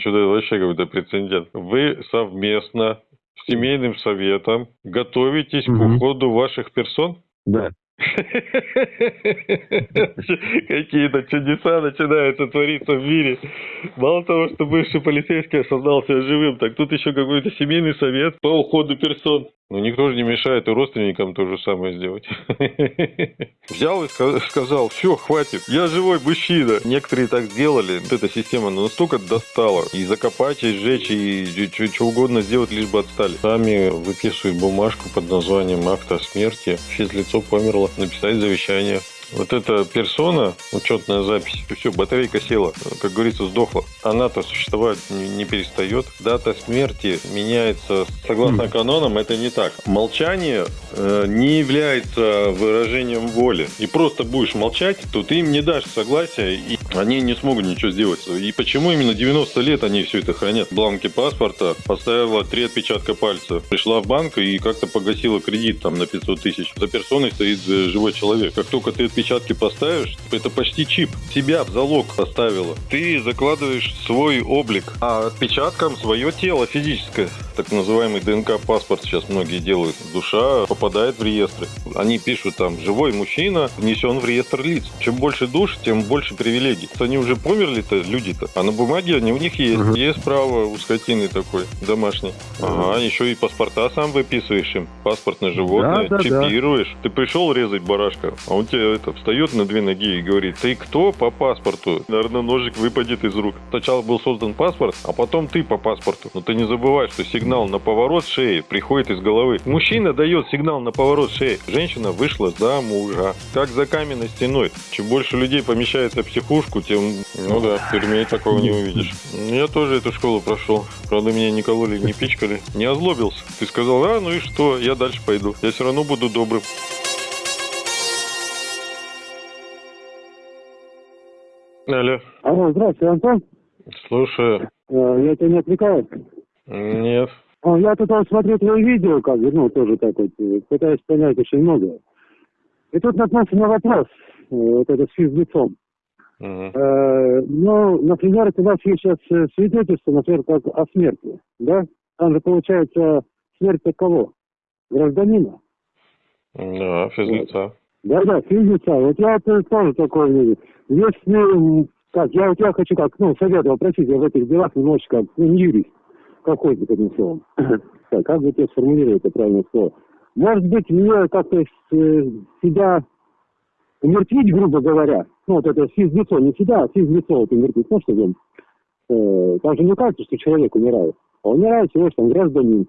Что-то вообще какой-то прецедент. Вы совместно с семейным советом готовитесь Мгм. к уходу ваших персон? Да. Какие-то чудеса начинаются твориться в мире. Мало того, что бывший полицейский осознался живым, так тут еще какой-то семейный совет по уходу персон. Ну, никто же не мешает и родственникам то же самое сделать. Взял и ска- сказал, все, хватит, я живой мужчина. Некоторые так сделали. Вот эта система ну, настолько достала. И закопать, и сжечь, и что угодно сделать, лишь бы отстали. Сами выписывают бумажку под названием акта о смерти. Физлицо померло. Написать завещание. Вот эта персона, учетная запись, все, батарейка села, как говорится, сдохла. Она-то существовать не, не перестает. Дата смерти меняется согласно Мгм. канонам, это не так. Молчание э, не является выражением воли. И просто будешь молчать, то ты им не дашь согласия, и они не смогут ничего сделать. И почему именно 90 лет они все это хранят? Бланки паспорта, поставила три отпечатка пальца, пришла в банк и как-то погасила кредит там на 500 тысяч. За персоной стоит э, живой человек. Как только ты отпечатки поставишь, это почти чип. Тебя в залог поставила. Ты закладываешь свой облик, а отпечатком свое тело физическое. Так называемый ДНК-паспорт сейчас многие делают. Душа попадает в реестры. Они пишут там «живой мужчина внесен в реестр лиц». Чем больше душ, тем больше привилегий. Они уже померли-то, люди-то. А на бумаге они у них есть. Мгм. Есть право у скотины такой, домашний. Ага, еще и паспорта сам выписываешь им. Паспорт на животное, Да, да, да. чипируешь. Ты пришел резать барашка, а он тебе это встает на две ноги и говорит, ты кто по паспорту? Наверное, ножик выпадет из рук. Сначала был создан паспорт, а потом ты по паспорту. Но ты не забывай, что сигнал на поворот шеи приходит из головы. Мужчина дает сигнал на поворот шеи. Женщина вышла за мужа. Как за каменной стеной. Чем больше людей помещается в психушку, тем, ну да, в тюрьме такого не увидишь. Я тоже эту школу прошел. Правда, меня не кололи, не пичкали. Не озлобился. Ты сказал, а, ну и что, я дальше пойду. Я все равно буду добрым. Алло, Алло, здравствуйте, Антон. слушаю. Э, Я тебя не отвлекаю? Нет. А, Я тут вот смотрю твои видео, как бы, ну, тоже так вот, э, пытаюсь понять очень многое. И тут наткнулся на вопрос, э, вот это с физлицом. Э, Ну, например, у вас есть сейчас свидетельство, например, как о смерти, да? Там же получается смерть от кого? Гражданина. Да, физлица. Да-да, физлица. Вот я тоже такое мнение. Если, как, я вот я хочу как, ну, совет попросить, я в этих делах немножечко, ну, не юрист, словом. Так, как бы тебе сформулировать это правильное слово? Может быть, мне как-то э, себя умертвить, грубо говоря, ну, вот это физлицо, не себя, а физлицо вот умертвить, ну, чтобы он, э, там же не кажется, что человек умирает, а умирает всего лишь там гражданин.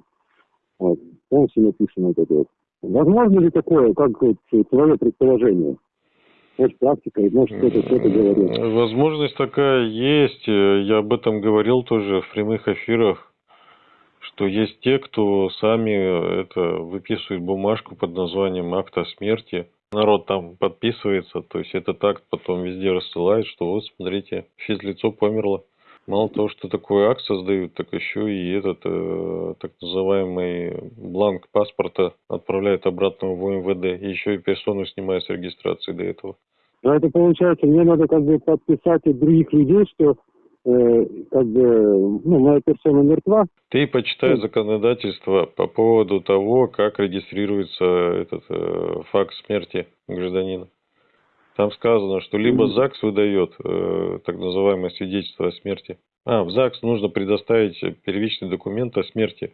Вот, полностью написано вот это вот. Возможно ли такое, как вот, твое предположение? Может, практика, может, кто-то что-то говорит. Возможность такая есть. Э, Я об этом говорил тоже в прямых эфирах, что есть те, кто сами э, это выписывают бумажку под названием акт о смерти. Народ там подписывается, то есть этот акт потом везде рассылает, что вот смотрите, физлицо померло. Мало того, что такой акт создают, так еще и этот э, так называемый бланк паспорта отправляют обратно в МВД. И еще и персону снимают с регистрации до этого. Но это получается, мне надо как бы подписать от других людей, что э, как бы, ну, моя персона мертва. Ты почитай Ну. законодательство по поводу того, как регистрируется этот э, факт смерти гражданина. Там сказано, что либо. ЗАГС выдает э, так называемое свидетельство о смерти. А, в ЗАГС нужно предоставить первичный документ о смерти.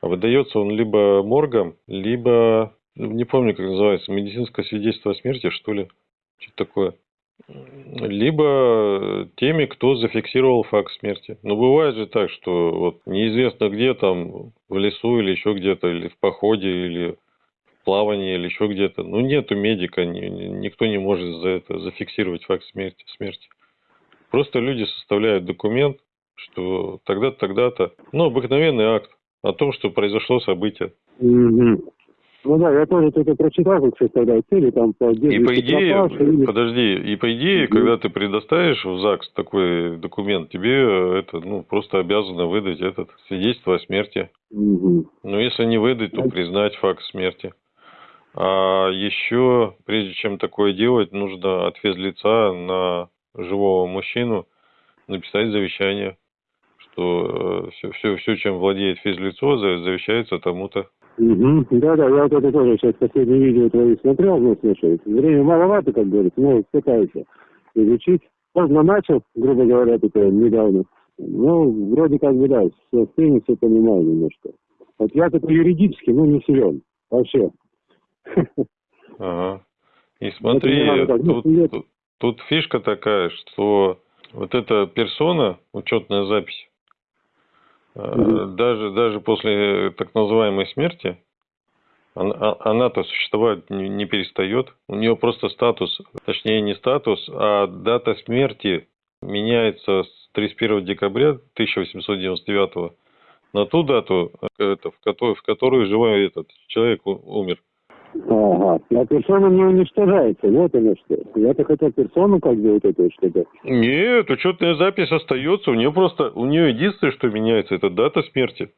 А выдается он либо моргом, либо, ну, не помню, как называется, медицинское свидетельство о смерти, что ли. Что-то такое. Либо теми, кто зафиксировал факт смерти. Но бывает же так, что вот неизвестно где там, в лесу или еще где-то, или в походе, или в плавании, или еще где-то. Ну, нету медика, ни- ни- никто не может за это зафиксировать факт смерти. смерти. Просто люди составляют документ, что тогда-то, тогда-то, ну, обыкновенный акт о том, что произошло событие. Мгм. Ну да, я тоже это прочитал, как составляют цели, там по И по идее, или- подожди, и по идее, Мгм. когда ты предоставишь в ЗАГС такой документ, тебе э, это, ну, просто обязано выдать этот свидетельство о смерти. Мгм. Но если не выдать, то Ну. признать факт смерти. А еще, прежде чем такое делать, нужно от физлица на живого мужчину написать завещание, что все, все, все, чем владеет физлицо, за- завещается тому-то. Угу. Да-да, я вот это тоже сейчас последнее видео твои смотрел, ну, слушай, время маловато, как говорится, но пытаюсь изучить. Поздно начал, грубо говоря, это недавно. Ну, вроде как бы, да, все стыни, все понимаю немножко. Вот я только юридически, ну, не силен. Вообще. Ага. И смотри, ну, тут, тут, тут фишка такая, что вот эта персона, учетная запись. Даже, даже после так называемой смерти, она- а- она-то существовать не, перестает. У нее просто статус, точнее не статус, а дата смерти меняется с 31 декабря 1899 на ту дату, э, в, которой, в которую живой этот человек умер. Ага. А персона не уничтожается, вот оно что. Я-то хотел персону как бы вот это что-то. Нет, учетная запись остается. У нее просто, у нее единственное, что меняется, это дата смерти.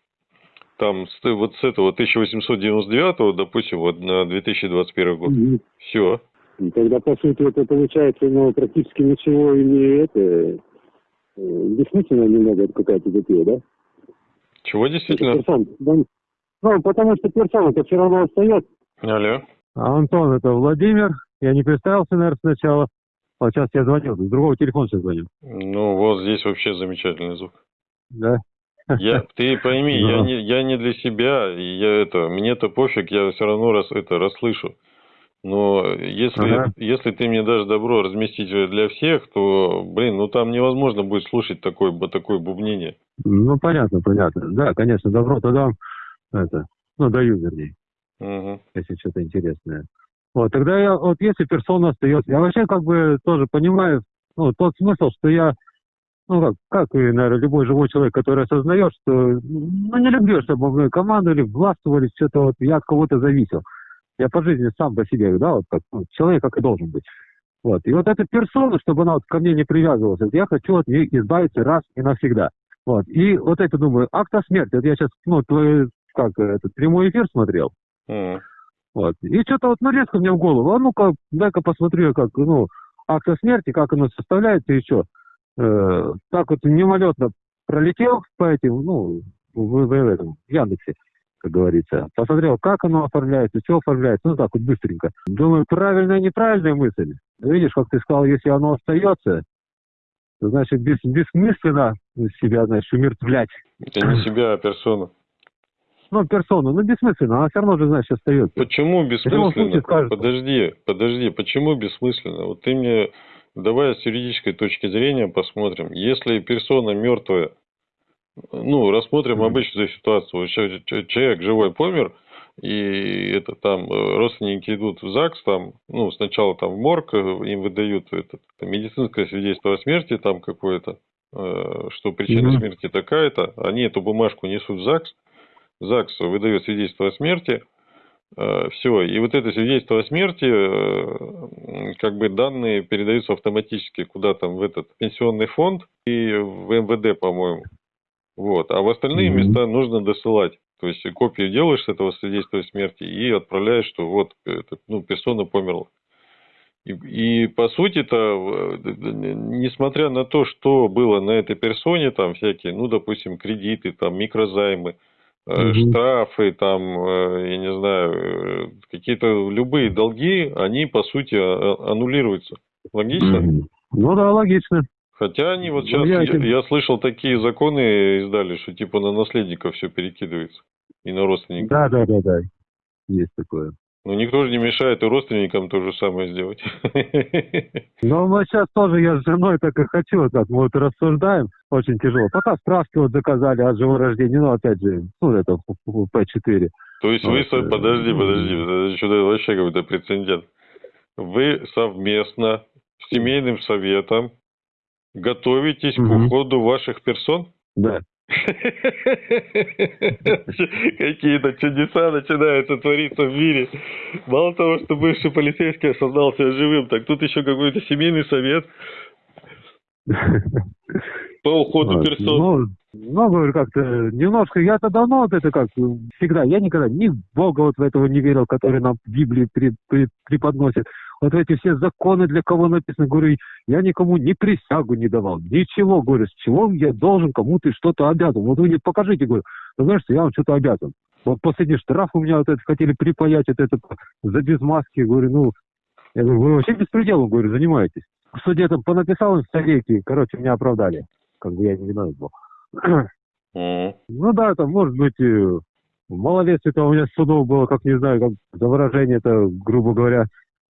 Там вот с этого 1899, допустим, вот на 2021 год. Мгм. Все. И Тогда, по сути, это получается, ну, практически ничего и не это... э, Бессмысленно немного это какая-то затея, да? Чего Это действительно? персон. Да, Ну, потому что персона-то все равно остается. Алло. Антон, это Владимир. Я не представился, наверное, сначала. Вот сейчас я звонил, с другого телефона сейчас звоню. Ну, вот здесь вообще замечательный звук. Да? Я, ты пойми, я не, я не для себя, и я это, мне-то пофиг, я все равно раз, это расслышу. Но если, Ага. если ты мне дашь добро разместить для всех, то, блин, ну там невозможно будет слушать такое, такое бубнение. Ну, понятно, понятно. Да, конечно, добро-то дам. Это, ну, даю, вернее, Мгм. если что-то интересное. Вот, тогда я, вот если персона остается, я вообще как бы тоже понимаю, ну, тот смысл, что я, ну, как, как и, наверное, любой живой человек, который осознает, что, ну, не люблю, чтобы мной командовали, властвовали, что-то вот, я от кого-то зависел. Я по жизни сам по себе, да, вот как ну, человек, как и должен быть. Вот. И вот эта персона, чтобы она вот ко мне не привязывалась, я хочу от нее избавиться раз и навсегда. Вот. И вот это думаю, акт о смерти. Вот я сейчас, ну, твой, как, этот прямой эфир смотрел. Вот. И что-то вот, ну, резко мне в голову, а ну-ка, дай-ка посмотрю, как, ну, о смерти, как оно составляется и что. Э, так вот мимолетно пролетел по этим, ну, в, в- в этом, в Яндексе, как говорится. Посмотрел, как оно оформляется, все оформляется, ну, так вот быстренько. Думаю, правильная, неправильная мысль. Видишь, как ты сказал, если оно остается, значит, бес, бессмысленно себя, значит, умертвлять. Это не себя, а персона. Ну, персону, ну, бессмысленно, она все равно же, значит, остается. Почему бессмысленно? случае. Подожди, подожди, почему бессмысленно? Вот ты мне, давай с юридической точки зрения посмотрим. Если персона мертвая, ну, рассмотрим Мгм. обычную ситуацию. Человек живой помер, и это там э, родственники идут в ЗАГС, там, ну, сначала там в морг, э, им выдают это, медицинское свидетельство о смерти там какое-то, э, что причина Мгм. смерти такая-то, они эту бумажку несут в ЗАГС, ЗАГС выдает свидетельство о смерти, все, и вот это свидетельство о смерти, э, как бы данные передаются автоматически куда там в этот пенсионный фонд и в МВД, по-моему. Вот. А в остальные места нужно досылать. То есть копию делаешь с этого свидетельства о смерти и отправляешь, что вот это, ну, персона померла. И, и по сути-то, э, несмотря на то, что было на этой персоне, там всякие, ну, допустим, кредиты, там, микрозаймы, Мгм. штрафы, там, э, я не знаю, э, какие-то любые долги, они, по сути, а- аннулируются. Логично? Ну да, логично. Хотя они вот Ну, сейчас, я я, я слышал, такие законы издали, что типа на наследников все перекидывается и на родственников. Да, да, да, да. Есть такое. Но никто же не мешает и родственникам то же самое сделать. Но мы сейчас тоже, я с женой так и хочу, так мы вот рассуждаем, очень тяжело. Пока справки вот заказали от живого рождения, ну, опять же, ну, это П4. То есть вы, Вот, э, подожди, ну, подожди, это что-то вообще какой-то прецедент. Вы совместно с семейным советом готовитесь к Мгм. уходу ваших персон? Да. Какие-то чудеса начинаются твориться в мире. Мало того, что бывший полицейский осознал себя живым, так тут еще какой-то семейный совет по уходу Вот. персон. Ну, ну, говорю, как-то немножко, я-то давно вот это как всегда, я никогда ни в Бога вот в этого не верил, который нам в Библии при- при- преподносит. Вот эти все законы для кого написаны. Говорю, я никому ни присягу не давал, ничего. Говорю, с чего я должен кому-то что-то обязан? Вот вы мне покажите, говорю, ну, знаешь, я вам что-то обязан. Вот последний штраф у меня вот это хотели припаять, вот это за без маски. Говорю, ну, я говорю, вы вообще беспределом, говорю, занимаетесь. В суде там понаписал им статейки, короче, меня оправдали. Как бы я не виноват был. Ну да, там, может быть, и малолетие-то у меня судов было, как не знаю, как за выражение это, грубо говоря,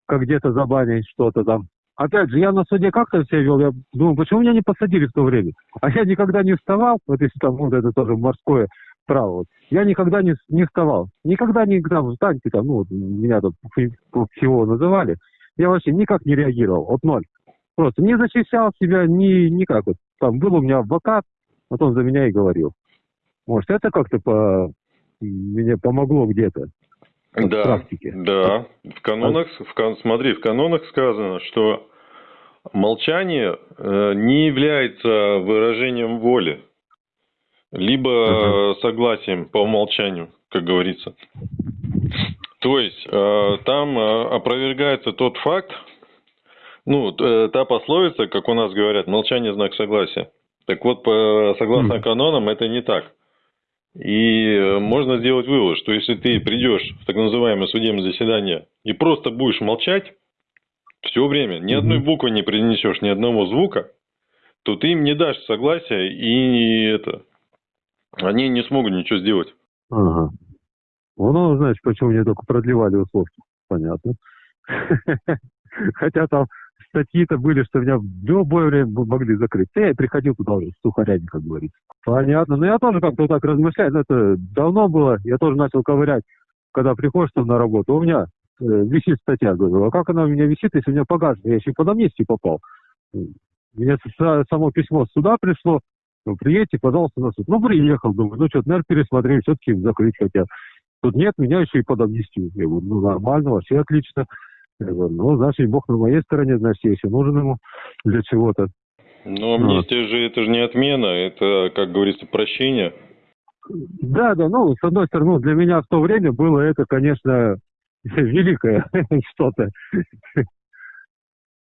как где-то забанить что-то там. Опять же, я на суде как-то себя вел, я думаю, почему меня не посадили в то время? А я никогда не вставал, вот если там, вот это тоже морское право, вот. я никогда не, не вставал, никогда не там, встаньте там, ну, вот, меня там всего называли, я вообще никак не реагировал, вот ноль. Просто не защищал себя, ни, никак. Вот. Там был у меня адвокат, вот он за меня и говорил. Может, это как-то по... мне помогло где-то Да, практике. да. В канонах, в кан- смотри, в канонах сказано, что молчание э, не является выражением воли, либо Ага. э, согласием по умолчанию, как говорится. То есть э, там э, опровергается тот факт, ну, э, та пословица, как у нас говорят, молчание знак согласия. Так вот, по, согласно канонам, это не так. И э, можно сделать вывод, что если ты придешь в так называемое судебное заседание и просто будешь молчать все время, ни одной буквы не принесешь, ни одного звука, то ты им не дашь согласия и это, они не смогут ничего сделать. Ага. Ну, знаешь, почему мне только продлевали условки. Понятно. Хотя там статьи-то были, что меня в любое время могли закрыть. Я приходил туда уже сухарями, как говорится. Понятно. Но я тоже как-то вот так размышляю. но Это давно было. Я тоже начал ковырять, когда приходишь там на работу. У меня э, висит статья. Говорю, а как она у меня висит, если у меня погашена? Я еще под амнистию попал. Мне само письмо сюда пришло. Ну, приедьте, пожалуйста, на суд. Ну, приехал, думаю, ну, что-то, наверное, пересмотрели, все-таки закрыть хотят. Тут нет, меня еще и под амнистию. Я говорю, ну, нормально, вообще отлично. Ну, значит, Бог на моей стороне, значит, я еще нужен ему для чего-то. Но амнистия же это же не отмена, это, как говорится, прощение. Да, да, ну, с одной стороны, ну, для меня в то время было это, конечно, великое что-то.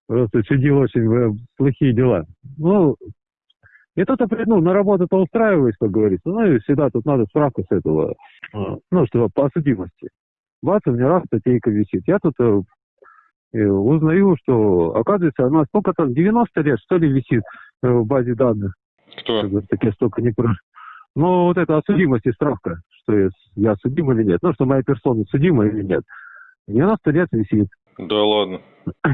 Просто чудил очень э, плохие дела. Ну, и тут, ну, на работу-то устраиваюсь, как говорится. Ну, и всегда тут надо справку с этого, э, ну, что по судимости. Бац, у меня раз статейка висит. Я тут узнаю, что, оказывается, она сколько там, 90 лет, что ли, висит э, в базе данных. Кто? Как так я столько не про... Ну, вот это о судимости справка, что я, я судим или нет. Ну, что моя персона судима или нет. 90 лет висит. Да ладно.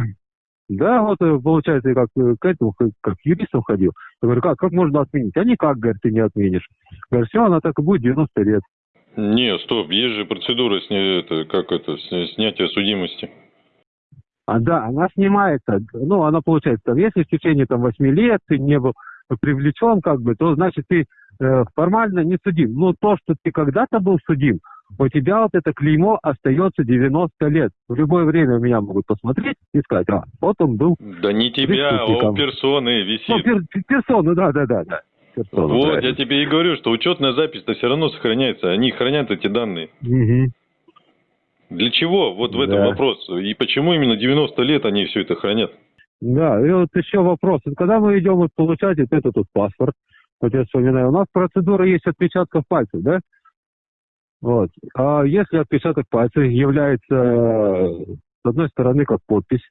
Да, вот э, получается, я как э, к этому, как как к юристам ходил. Я говорю, как, как можно отменить? А никак, говорит, ты не отменишь. Говорю, все, она так и будет 90 лет. Не, стоп, есть же процедура сня... это, как это, сня- снятия судимости. А да, она снимается, ну, она получается, там, если в течение там 8 лет ты не был привлечен, как бы, то значит ты э, формально не судим. Но то, что ты когда-то был судим, у тебя вот это клеймо остается 90 лет. В любое время меня могут посмотреть и сказать, а, вот он был. Да не тебя, а у персоны Ну, висит. пер- персона, да, да, да, да. Персона, Вот, я правильно. тебе и говорю, что учетная запись-то все равно сохраняется. Они хранят эти данные. Мгм. Для чего? Вот в этом Да. вопрос. И почему именно 90 лет они все это хранят? Да, и вот еще вопрос. Когда мы идем вот получать вот этот вот паспорт, вот я вспоминаю, у нас процедура есть отпечатков пальцев, да? Вот. А если отпечаток пальца является, э, с одной стороны, как подпись,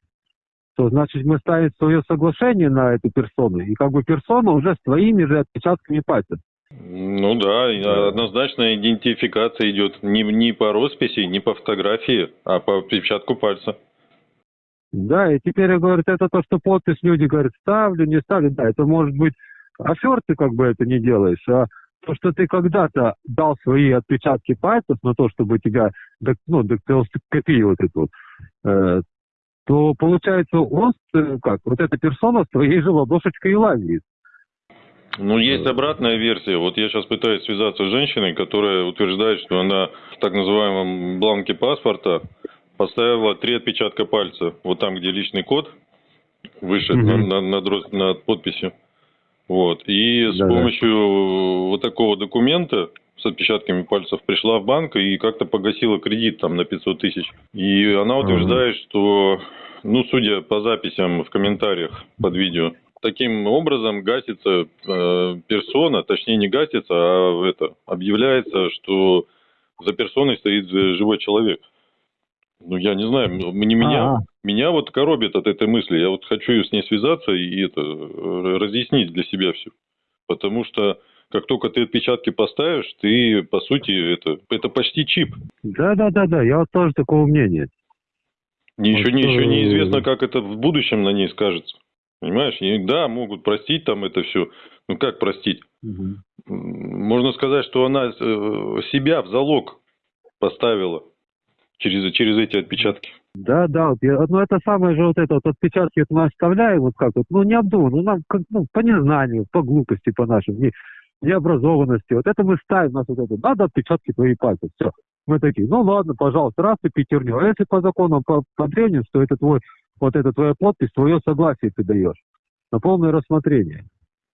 то значит мы ставим свое соглашение на эту персону, и как бы персона уже с твоими же отпечатками пальцев. Ну да, и однозначная идентификация идет не, не по росписи, не по фотографии, а по отпечатку пальца. Да, и теперь, говорят, это то, что подпись люди говорят, ставлю, не ставлю. Да, это может быть афер ты как бы это не делаешь, а то, что ты когда-то дал свои отпечатки пальцев на то, чтобы тебя, ну, дактилоскопию вот эту, вот, э, то получается он, э, как, вот эта персона с твоей же ладошечкой и лазит. Ну, есть обратная версия. Вот я сейчас пытаюсь связаться с женщиной, которая утверждает, что она в так называемом бланке паспорта поставила три отпечатка пальца. Вот там, где личный код выше на- над, рос- над подписью. Вот. И с Да-да. помощью вот такого документа с отпечатками пальцев пришла в банк и как-то погасила кредит там на 500 тысяч. И она утверждает, что ну, судя по записям в комментариях под видео, таким образом гасится э, персона, точнее не гасится, а это объявляется, что за персоной стоит живой человек. Ну, я не знаю, не меня, А-а. меня вот коробит от этой мысли. Я вот хочу с ней связаться и это разъяснить для себя все. Потому что как только ты отпечатки поставишь, ты, по сути, это, это почти чип. Да, да, да, да, я вот тоже такого мнения. Еще, Вот, еще э, неизвестно, как это в будущем на ней скажется. Понимаешь? И да, могут простить там это все. Ну как простить? М, Можно сказать, что она э, себя в залог поставила через, через эти отпечатки. Да, да, вот я, ну это самое же вот это вот отпечатки вот мы оставляем, вот как вот, ну не обдуманно, ну нам как, ну, по незнанию, по глупости по нашим, не, необразованности, вот это мы ставим, нас вот это, надо отпечатки твои пальцев, все. Мы такие, ну ладно, пожалуйста, раз ты пятерню, а если по законам, по, по древним, что это твой, вот это твоя подпись, твое согласие ты даешь на полное рассмотрение.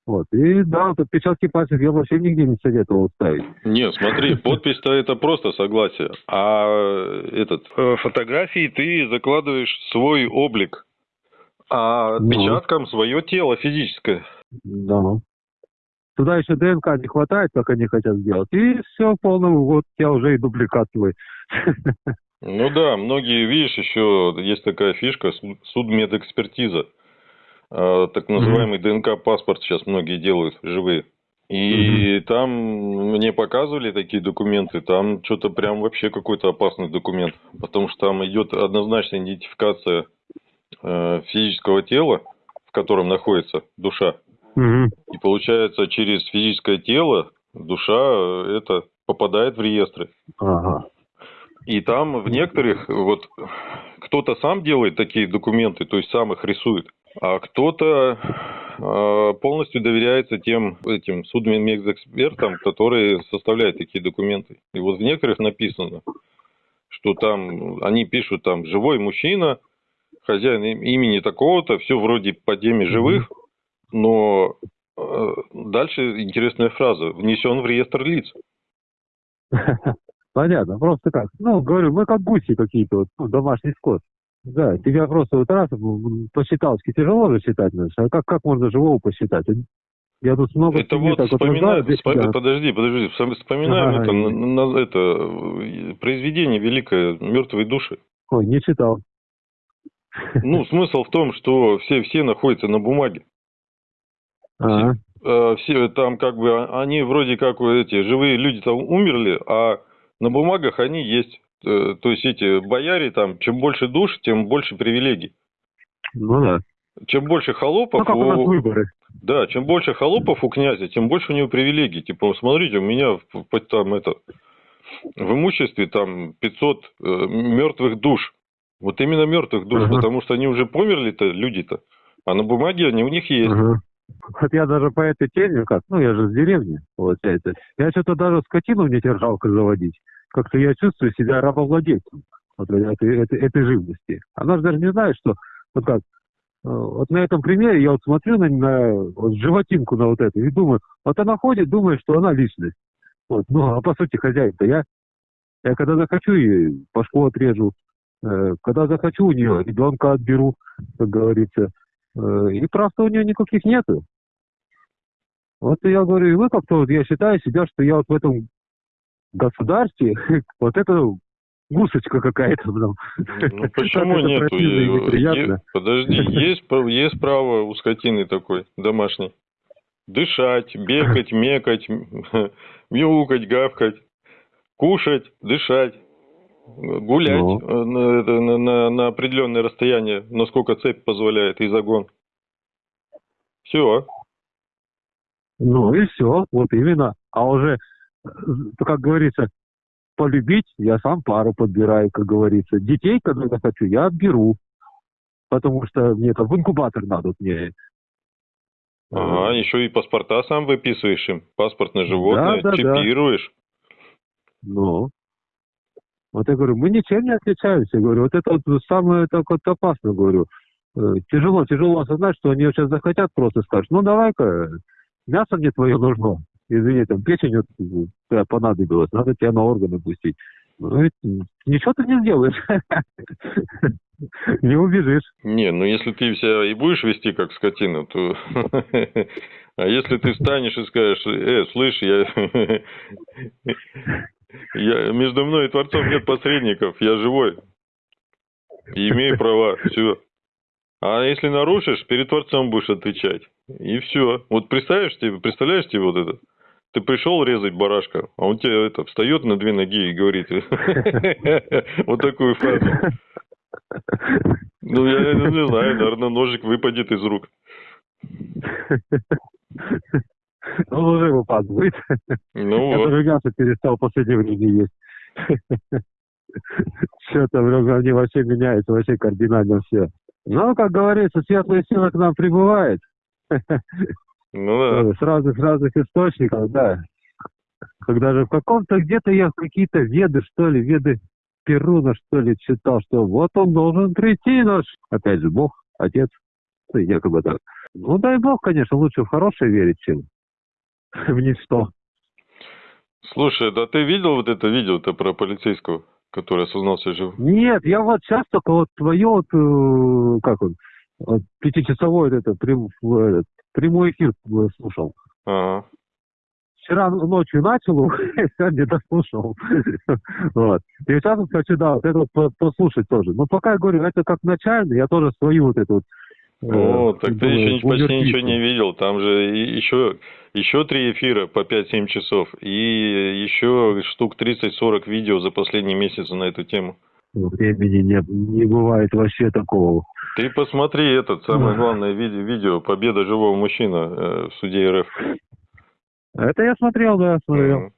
Вот, и да, вот отпечатки пальцев я вообще нигде не советовал ставить. Нет, смотри, подпись-то это просто согласие. А э, этот э, фотографии ты закладываешь свой облик, а Ну. отпечатком свое тело физическое. Да. Туда еще ДНК не хватает, как они хотят сделать. И все, полный, вот я уже и дубликат твой. Ну да, многие, видишь, еще есть такая фишка, суд- судмедэкспертиза. Э, Так называемый ДНК-паспорт сейчас многие делают, живые. И там мне показывали такие документы, там что-то прям вообще какой-то опасный документ, потому что там идет однозначная идентификация э, физического тела, в котором находится душа. Мгм. И получается, через физическое тело душа э, это попадает в реестры. Ага. И там в некоторых, вот, кто-то сам делает такие документы, то есть сам их рисует, а кто-то э, полностью доверяется тем этим судмедэкспертам, которые составляют такие документы. И вот в некоторых написано, что там, они пишут там «живой мужчина», хозяин им- имени такого-то, все вроде по теме живых, но э, дальше интересная фраза «внесен в реестр лиц». Понятно, просто как. Ну, говорю, мы как гуси какие-то, вот, ну, домашний скот. Да, тебя просто вот раз м, посчиталски тяжело же считать, знаешь, а как, как можно живого посчитать? Я тут много Это вот так рассуждаю, здесь, вспом- подожди, подожди, вспом- вспоминаем Ага, это, на- на- это э, произведение великое «Мертвые души». Ой, не читал. Ну, смысл в том, что все, все находятся на бумаге. Ага. Э, Все там как бы, а- они вроде как вот эти живые люди там умерли, а на бумагах они есть. Э, То есть эти бояре там, чем больше душ, тем больше привилегий. Ну да. Чем больше холопов, Ну, как у нас у- выборы. Да, чем больше холопов у князя, тем больше у него привилегий. Типа, смотрите, у меня там это в имуществе там 500 э, мертвых душ. Вот именно мертвых душ, Ага. потому что они уже померли-то, люди-то. А на бумаге они у них есть. Ага. Вот я даже по этой теме, как, ну я же с деревни, получается, я что-то даже скотину не тебе жалко заводить. Как-то я чувствую себя рабовладельцем вот этой, этой, этой живности. Она же даже не знает, что, вот как, э, вот на этом примере я вот смотрю на, на вот животинку на вот эту и думаю, вот она ходит, думает, что она личность. Вот, ну, а по сути хозяин-то я. Я когда захочу ей башку отрежу, э, когда захочу у нее ребенка отберу, как говорится. Э, И прав-то у нее никаких нету. Вот я говорю, и вы как-то, вот я считаю себя, что я вот в этом государстве, вот это гусочка какая-то. Ну почему Е- неприятно. е- Подожди, есть, есть право у скотины такой домашней. Дышать, бегать, мекать, мяукать, гавкать, кушать, дышать, гулять Ну. э, на, на- на- на определенное расстояние, насколько цепь позволяет и загон. Все. Ну и все, вот именно. А уже, э, как говорится, полюбить я сам пару подбираю, как говорится. Детей, когда захочу, я отберу. Потому что мне это в инкубатор надо. Мне. Ага, еще и паспорта сам выписываешь им. Паспорт на животное, да, да. чипируешь. Ну. Вот я говорю, мы ничем не отличаемся. Я говорю, вот это вот самое так вот опасно, говорю. Э, Тяжело, тяжело осознать, что они сейчас захотят просто скажут, ну давай-ка, мясо мне твое нужно. Извини, там печень вот, понадобилась, надо тебя на органы пустить. Ну, и ничего ты не сделаешь. Не убежишь. Не, ну если ты себя и будешь вести как скотина, то... А если ты встанешь и скажешь, э, слышь, я... я... Между мной и Творцом нет посредников, я живой. И имею права, все. А если нарушишь, перед Творцом будешь отвечать. И все. Вот представляешь тебе, представляешь тебе вот это? Ты пришел резать барашка, а он тебе это встает на две ноги и говорит вот такую фразу. Ну, я не знаю, наверное, ножик выпадет из рук. Он уже выпадает. Ну Я вот. даже мясо перестал в последнее время есть. Что-то в мне вообще меняется, вообще кардинально все. Ну, как говорится, светлая сила к нам прибывает. Ну да. С разных разных источников, да. Когда же в каком-то где-то я какие-то веды, что ли, веды Перуна, что ли, читал, что вот он должен прийти наш, опять же, Бог, Отец, ну, якобы так. Ну, дай Бог, конечно, лучше в хорошее верить, чем в ничто. Слушай, да ты видел вот это видео-то про полицейского, который осознался жив? Нет, я вот сейчас только вот твое вот, э, как он, вот пятичасовой вот это, прям, этот, прямой эфир э, слушал. Ага. Вчера ночью начал, его, сегодня дослушал. Вот. И сейчас вот хочу, да, вот это вот по- послушать тоже. Но пока я говорю, это как начально, я тоже свою вот эту вот... э, Ну, так ты еще почти ничего не видел. Там же еще, еще три эфира по 5-7 часов. И еще штук 30-40 видео за последние месяцы на эту тему. Времени не, не бывает вообще такого. Ты посмотри этот, самое главное видео, видео «Победа живого мужчины» э, в суде РФ. Это я смотрел, да, смотрел. Мгм.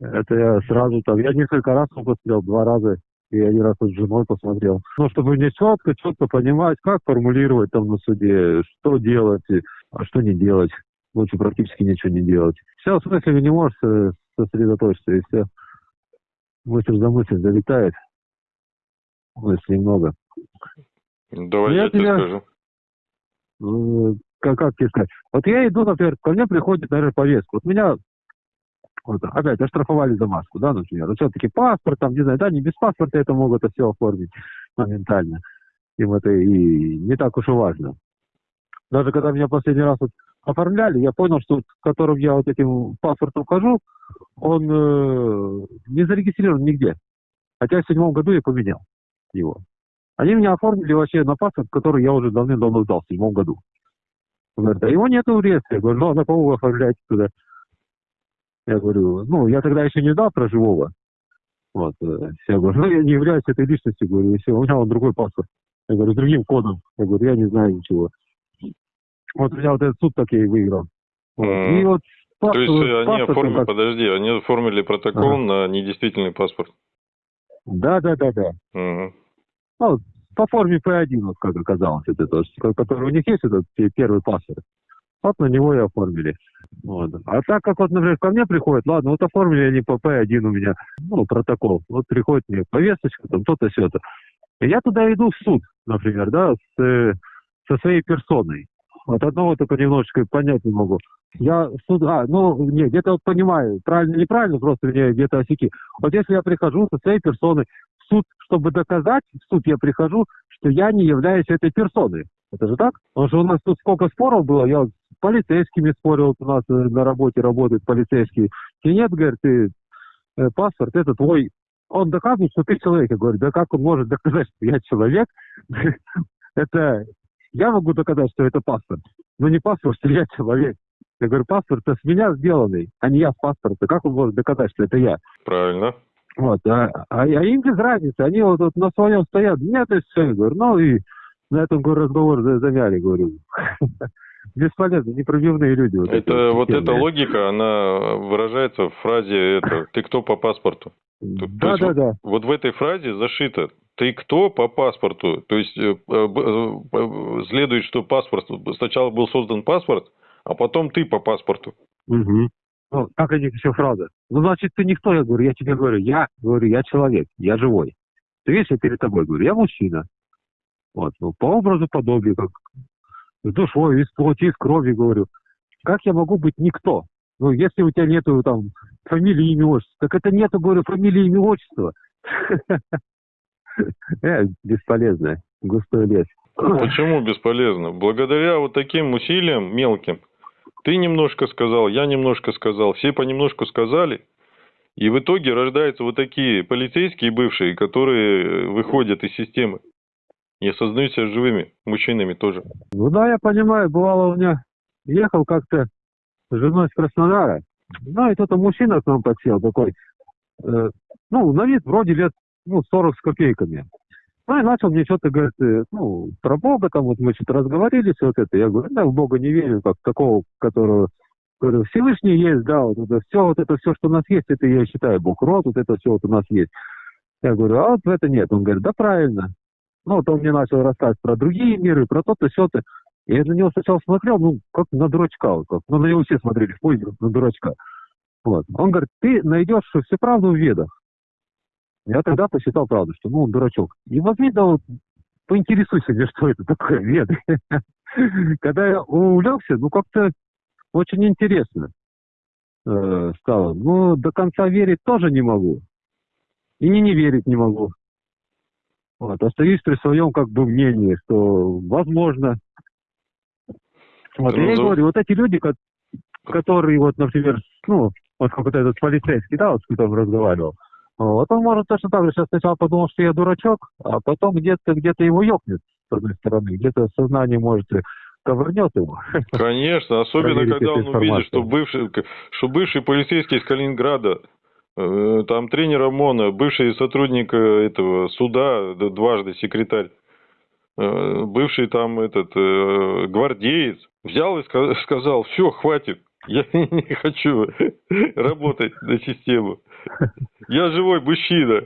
Это я сразу там, я несколько раз посмотрел, два раза, и один раз вот с женой посмотрел. Ну, чтобы мне четко, четко понимать, как формулировать там на суде, что делать, и- а что не делать. Лучше практически ничего не делать. Все, в смысле, не можешь сосредоточиться, и все. Мысль за мысль залетает. Мыслей много. Давай Я я тебе скажу. Ну, как, как тебе сказать? Вот я иду, например, ко мне приходит, наверное, повестка. Вот меня вот, опять оштрафовали за маску, да, например. Вот все-таки паспорт, там, не знаю, да, не без паспорта это могут это все оформить моментально. Им это и не так уж и важно. Даже когда меня последний раз вот оформляли, я понял, что вот, которым я вот этим паспортом хожу, он э, не зарегистрирован нигде. Хотя в седьмом году я поменял его. Они меня оформили вообще на паспорт, который я уже давным-давно сдал в седьмом году. Он говорит, а его нету в реестре. Я говорю, ну, а на кого вы оформляете туда? Я говорю, ну, я тогда еще не знал про живого. Вот. э, Я говорю, ну, я не являюсь этой личностью. Говорю, и все, у меня он другой паспорт. Я говорю, с другим кодом. Я говорю, я не знаю ничего. Вот у меня вот этот суд так я и выиграл. Вот. Мгм. И вот То есть паспорт- э, они оформили, как- подожди, они оформили протокол Ага. на недействительный паспорт. Да, да, да, да. Мгм. Ну, по форме П1, вот как оказалось, это то, который у них есть, этот пе- первый паспорт. Вот на него и оформили. Вот. А так как вот, например, ко мне приходят, ладно, вот оформили они по П1 у меня, ну, протокол. Вот приходит мне повесточка, там, то-то, все-то. И я туда иду в суд, например, да, с, э, со своей персоной. Вот одного только немножечко понять не могу. Я суд, а, ну, не, где-то вот понимаю, правильно, неправильно, просто мне где-то осеки. Вот если я прихожу со своей персоной суд, чтобы доказать, в суд я прихожу, что я не являюсь этой персоной. Это же так? Потому что у нас тут сколько споров было, я с полицейскими спорил, у нас э, на работе работают полицейские. И нет, говорит, ты, э, паспорт, это твой. Он доказывает, что ты человек. Я говорю, да как он может доказать, что я человек? Это я могу доказать, что это паспорт. Но не паспорт, что я человек. Я говорю, паспорт это с меня сделанный, а не я с паспорта. Как он может доказать, что это я? Правильно. Вот, а, а, а им без разницы, они вот, вот на своем стоят, нет, и все, говорю, ну и на этом говорю, разговор за- замяли, говорю. Бесполезно, непробивные люди. Вот эти Это вот эта логика, она выражается в фразе это «ты кто по паспорту?». Да, да, да. Вот в этой фразе зашито «ты кто по паспорту?». То есть э, э, э, следует, что паспорт, сначала был создан паспорт, а потом ты по паспорту. Мгм. Ну, как они еще фраза? Ну, значит, ты никто, я говорю, я тебе говорю, я говорю, я человек, я живой. Ты видишь, я перед тобой говорю, я мужчина. Вот, ну, по образу подобию, как с душой, из плоти, из крови, говорю. Как я могу быть никто? Ну, если у тебя нету там фамилии, имя, отчества, так это нету, говорю, фамилии, имя, отчества. Э, бесполезно. Густой лес. Почему бесполезно? Благодаря вот таким усилиям мелким, ты немножко сказал, я немножко сказал, все понемножку сказали, и в итоге рождаются вот такие полицейские бывшие, которые выходят из системы и осознают себя живыми мужчинами тоже. Ну да, я понимаю, бывало у меня, ехал как-то с женой с Краснодара, ну и тут мужчина к нам подсел такой, э, ну, на вид вроде лет, ну, 40 с копейками. Ну, и начал мне что-то, говорит, э, ну, про Бога, там вот мы что-то разговорились, вот это. Я говорю, да, в Бога не верю, как такого, которого, говорю, Всевышний есть, да, вот это все, вот это все, что у нас есть, это я считаю Бог род, вот это все вот у нас есть. Я говорю, а вот в это нет. Он говорит, да правильно. Ну, вот он мне начал рассказывать про другие миры, про то-то, все-то. Я на него сначала смотрел, ну, как на дурачка, вот как. Ну, на него все смотрели в на дурачка. Вот. Он говорит, ты найдешь всю правду в ведах. Я тогда посчитал правду, что ну он дурачок. И возьми, да вот, поинтересуйся мне, что это такое веды. Когда я увлекся, ну как-то очень интересно э, стало. Ну, до конца верить тоже не могу. И не верить не могу. Вот, остаюсь при своем как бы мнении, что возможно. Вот, я и говорю, вот эти люди, которые, вот, например, ну, вот как вот этот полицейский, да, вот с которым разговаривал, вот он может точно так же сейчас сначала подумал, что я дурачок, а потом где-то где его ёкнет с одной стороны, где-то сознание может ковырнет его. Конечно, особенно когда он увидит, что бывший, что бывший полицейский из Калининграда, э, там тренер ОМОНа, бывший сотрудник э, этого суда, дважды секретарь, э, бывший там этот гвардеец, взял и сказал, все, хватит, я не хочу работать на систему. Я живой мужчина.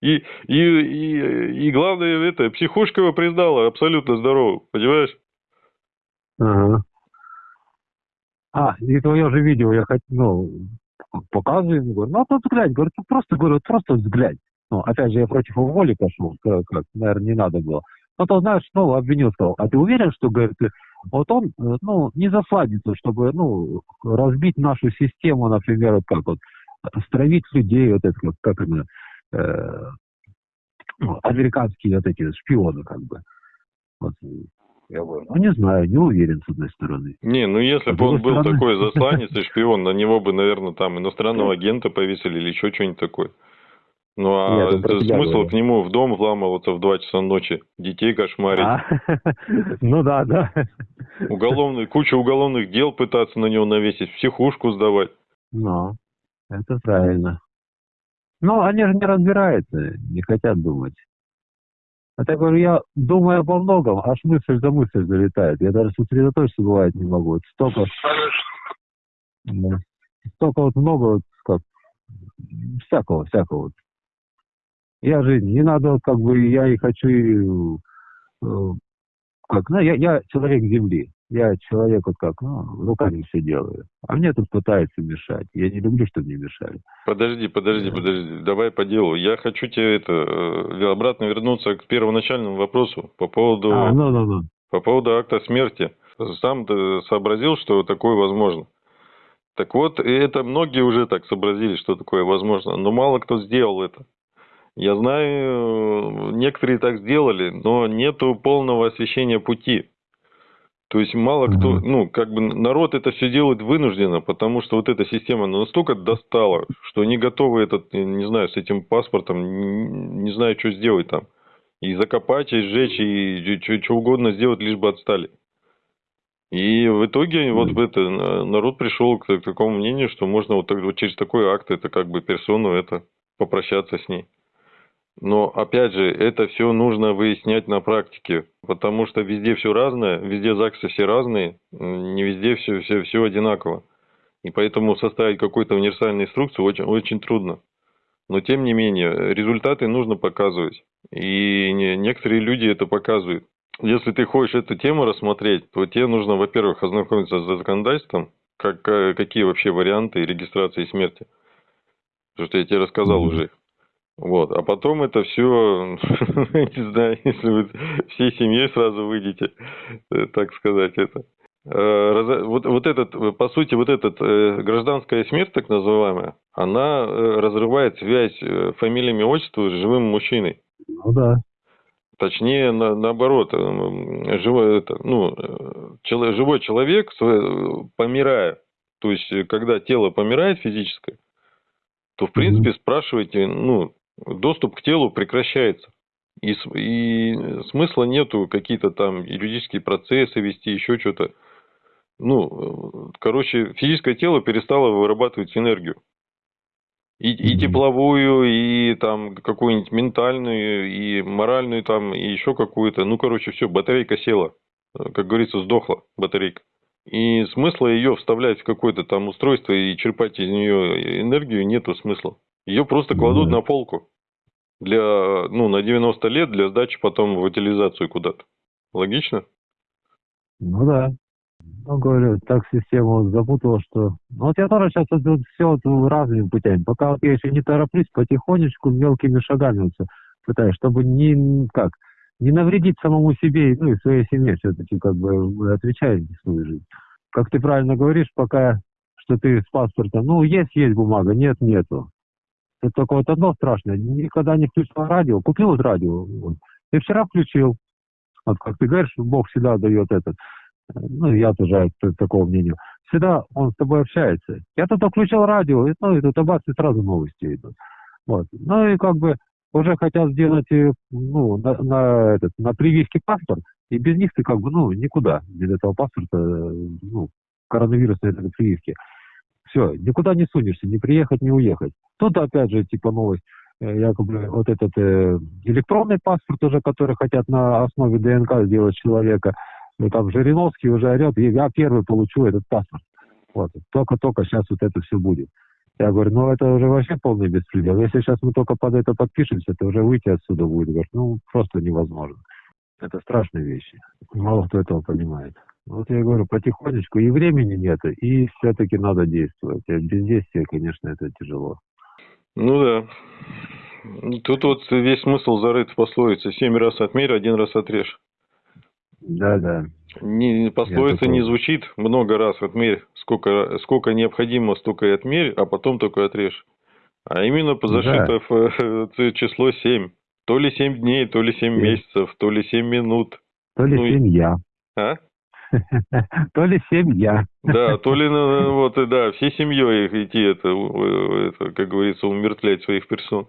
И, и, и, и главное, это, психушка его признала абсолютно здоровым, понимаешь? Ага. А, и твое же видео я хочу, ну, показываю, говорю, ну, тут взглянь, говорю, просто, говорю, просто взглянь. Ну, опять же, я против его воли пошел, как, как, наверное, не надо было. Ну, то, знаешь, ну, обвинил, сказал, а ты уверен, что, говорит, вот он, ну, не засадится, чтобы, ну, разбить нашу систему, например, вот как вот, стравить людей, вот это, как, как это, э, ну, американские вот эти шпионы, как бы. Вот. Я говорю, ну не знаю, не уверен, с одной стороны. Не, ну если бы он был такой засланец и шпион, на него бы, наверное, там иностранного агента повесили или еще что-нибудь такое. Ну а Нет, смысл к нему в дом вламываться в 2 часа ночи, детей кошмарить. А? Ну да, да. Уголовный, куча уголовных дел пытаться на него навесить, психушку сдавать. Ну. Это правильно. Но они же не разбираются, не хотят думать. Это я говорю, я думаю обо многом, аж мысль за мысль залетает. Я даже сосредоточиться бывает не могу. Вот столько, столько вот много вот как всякого, всякого. Вот. Я же не надо, как бы, я и хочу, э, как, ну, я, я человек земли я человек вот как, ну, руками все делаю. А мне тут пытаются мешать. Я не люблю, чтобы мне мешали. Подожди, подожди, подожди. Давай по делу. Я хочу тебе это э, обратно вернуться к первоначальному вопросу по поводу, а, ну, ну, ну. по поводу акта смерти. Сам ты сообразил, что такое возможно. Так вот, это многие уже так сообразили, что такое возможно, но мало кто сделал это. Я знаю, некоторые так сделали, но нету полного освещения пути. То есть мало кто, ну, как бы народ это все делает вынужденно, потому что вот эта система настолько достала, что они готовы этот, не знаю, с этим паспортом, не, не знаю, что сделать там. И закопать, и сжечь, и что, что угодно сделать, лишь бы отстали. И в итоге вот это, народ пришел к, к такому мнению, что можно вот, вот через такой акт, это как бы персону, это попрощаться с ней. Но опять же, это все нужно выяснять на практике, потому что везде все разное, везде ЗАГСы все разные, не везде все, все, все одинаково. И поэтому составить какую-то универсальную инструкцию очень, очень трудно. Но тем не менее, результаты нужно показывать. И некоторые люди это показывают. Если ты хочешь эту тему рассмотреть, то тебе нужно, во-первых, ознакомиться с законодательством, как, какие вообще варианты регистрации смерти. Потому что я тебе рассказал mm-hmm. уже. Вот, а потом это все, не знаю, если вы всей семьей сразу выйдете, э, так сказать, это. Э, вот, вот этот, по сути, вот этот э, гражданская смерть, так называемая, она разрывает связь фамилиями отчества с живым мужчиной. Ну да. Точнее, на, наоборот, э, живой, это, ну, э, чело- живой человек, помирая, то есть, э, когда тело помирает физическое, то, в принципе, спрашивайте, ну, доступ к телу прекращается. И, и смысла нету какие-то там юридические процессы вести, еще что-то. Ну, э, короче, физическое тело перестало вырабатывать энергию. И, и тепловую, и там какую-нибудь ментальную, и моральную там, и еще какую-то. Ну, короче, все, батарейка села. Э, Как говорится, сдохла батарейка. И смысла ее вставлять в какое-то там устройство и черпать из нее энергию нету смысла. Ее просто кладут да. на полку. Для, ну, на 90 лет для сдачи потом в утилизацию куда-то. Логично? Ну да. Ну, говорю, так система вот запутала, что... Ну, вот я тоже сейчас вот, все вот разными путями. Пока вот я еще не тороплюсь, потихонечку, мелкими шагами вот всё пытаюсь, чтобы не, как, не навредить самому себе, ну, и своей семье все-таки, как бы, мы отвечаем за свою жизнь. Как ты правильно говоришь, пока, что ты с паспортом, ну, есть, есть бумага, нет, нету. Это только вот одно страшное, никогда не включал радио, купил вот радио, вот, и вчера включил. Вот как ты говоришь, Бог всегда дает этот ну, я тоже такого мнения. Всегда он с тобой общается. Я тут включил радио, и, ну, и тут бац, и сразу новости идут. Вот. Ну, и как бы уже хотят сделать, э, ну, на, на этот, на прививке паспорт, и без них ты как бы, ну, никуда, без этого паспорта, э, ну, коронавирусной этой прививки. Все, никуда не сунешься, не приехать, не уехать. Тут опять же, типа, новость, э, якобы вот этот э, электронный паспорт уже, который хотят на основе ДНК сделать человека, ну, там Жириновский уже орет, «И я первый получу этот паспорт. Вот. Только-только сейчас вот это все будет. Я говорю, ну это уже вообще полный беспредел. Если сейчас мы только под это подпишемся, то уже выйти отсюда будет. Говорю, ну просто невозможно. Это страшные вещи. Мало кто этого понимает. Вот я говорю, потихонечку. И времени нет, и все-таки надо действовать. А без действия, конечно, это тяжело. Ну да. Ну, Тут вот весь смысл зарыт в пословице. Семь раз отмерь, один раз отрежь. Да-да. Не, пословица не звучит много раз отмерь. Сколько, сколько необходимо, столько и отмерь, а потом только отрежь. А именно Да. зашито в э, число 7. То ли 7 дней, то ли 7 Семь. месяцев, то ли 7 минут. То ли Ну семья. А? То ли семья. Да, то ли, ну, вот, и да, всей семьей идти, это, это, как говорится, умертвлять своих персон.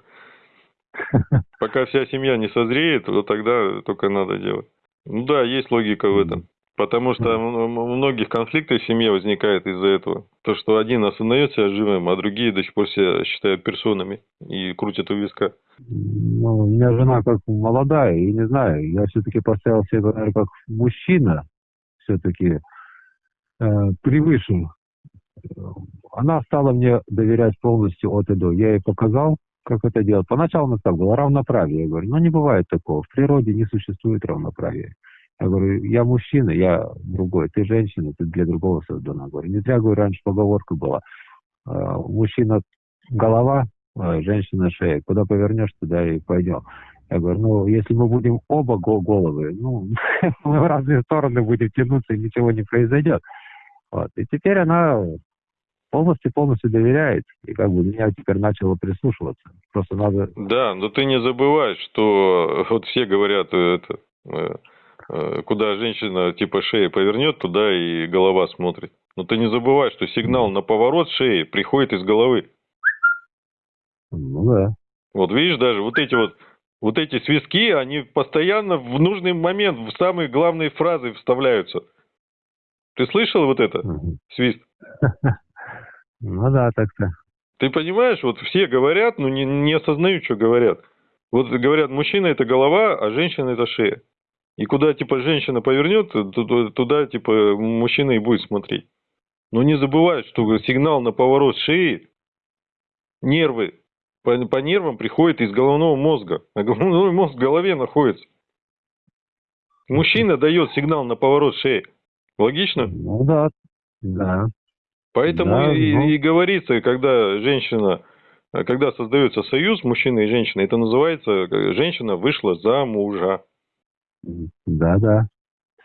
Пока вся семья не созреет, вот тогда только надо делать. Ну да, есть логика в этом. Потому что у многих конфликтов в семье возникает из-за этого. То, что один осознает себя живым, а другие до сих пор себя считают персонами и крутят у виска. Ну, у меня жена как молодая, и не знаю, я все-таки поставил себя, наверное, как мужчина, все-таки э, превыше. Э, Она стала мне доверять полностью от и до. Я ей показал, как это делать. Поначалу у нас так было, равноправие. Я говорю, ну не бывает такого, в природе не существует равноправия. Я говорю, я мужчина, я другой, ты женщина, ты для другого создана. Говорю, не зря, говорю, раньше поговорка была. э, Мужчина голова, а женщина шея. Куда повернешь, туда и пойдем. Я говорю, ну, если мы будем оба го- головы, ну, мы в разные стороны будем тянуться, и ничего не произойдет. Вот. И теперь она полностью-полностью доверяет, и как бы меня теперь начала прислушиваться. Просто надо... Да, но ты не забывай, что вот все говорят, э, это, э, э, куда женщина типа шеи повернет, туда и голова смотрит. Но ты не забывай, что сигнал на поворот шеи приходит из головы. Ну да. Вот видишь, даже вот эти вот вот эти свистки, они постоянно в нужный момент в самые главные фразы вставляются. Ты слышал вот это? Свист. Ну да, так-то. Ты понимаешь, вот все говорят, но не, не осознают, что говорят. Вот говорят, мужчина это голова, а женщина это шея. И куда, типа, женщина повернет, ту- ту- туда, типа, мужчина и будет смотреть. Но не забывай, что сигнал на поворот шеи, нервы, по, по нервам приходит из головного мозга. А головной мозг в голове находится. Мужчина дает сигнал на поворот шеи. Логично? Ну да, да. Поэтому Да, и, ну. и говорится, когда женщина, когда создается союз мужчины и женщины, это называется, э, женщина вышла за мужа. Да-да.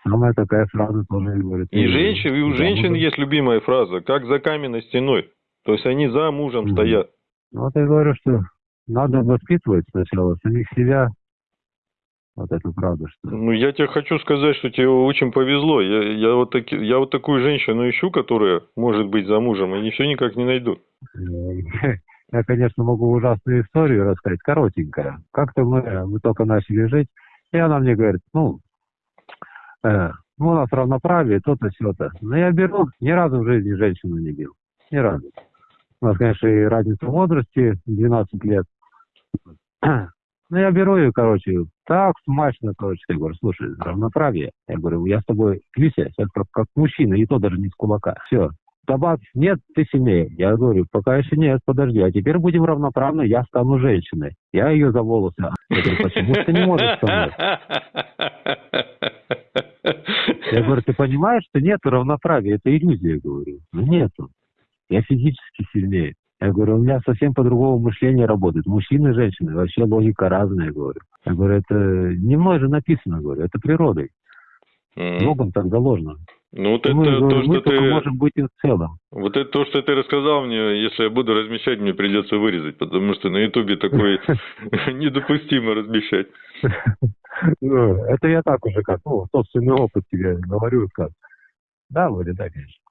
Самая такая фраза тоже говорит. И, женщин, и у Да, женщин есть любимая фраза, как за каменной стеной. То есть они за мужем Мгм. стоят. Вот я говорю, что надо воспитывать сначала самих себя, Вот это правда, что... Ну, я тебе хочу сказать, что тебе очень повезло. Я, я, вот, таки, я вот такую женщину ищу, которая может быть замужем, и все никак не найду. Я, конечно, могу ужасную историю рассказать, коротенькая. Как-то мы, мы только начали жить, и она мне говорит, ну, э, ну, у нас равноправие, то-то, все-то. Но я беру, ни разу в жизни женщину не бил. Ни разу. У нас, конечно, и разница в возрасте, 12 лет. Ну, я беру ее, короче, так смачно, короче, я говорю, слушай, равноправие. Я говорю, я с тобой клюсь, как, как мужчина, и то даже не с кулака. Все, Добавь, нет, ты сильнее. Я говорю, пока еще нет, подожди, а теперь будем равноправны, я стану женщиной. Я ее за волосы. Я говорю, почему ты не можешь со мной? Я говорю, ты понимаешь, что нет равноправия, это иллюзия, говорю. Ну нету. Я физически сильнее. Я говорю, у меня совсем по-другому мышление работает. Мужчины и женщины, вообще логика разная, говорю. Я говорю, это не мной же написано, говорю, это природой. Mm. Богом так заложено. Ну вот это мы, то, мы что ты... можем быть и в целом. Вот это то, что ты рассказал мне, если я буду размещать, мне придется вырезать, потому что на Ютубе такое недопустимо размещать. Ну, это я так уже как, ну, собственный опыт тебе говорю, как. Да, вроде, да, конечно.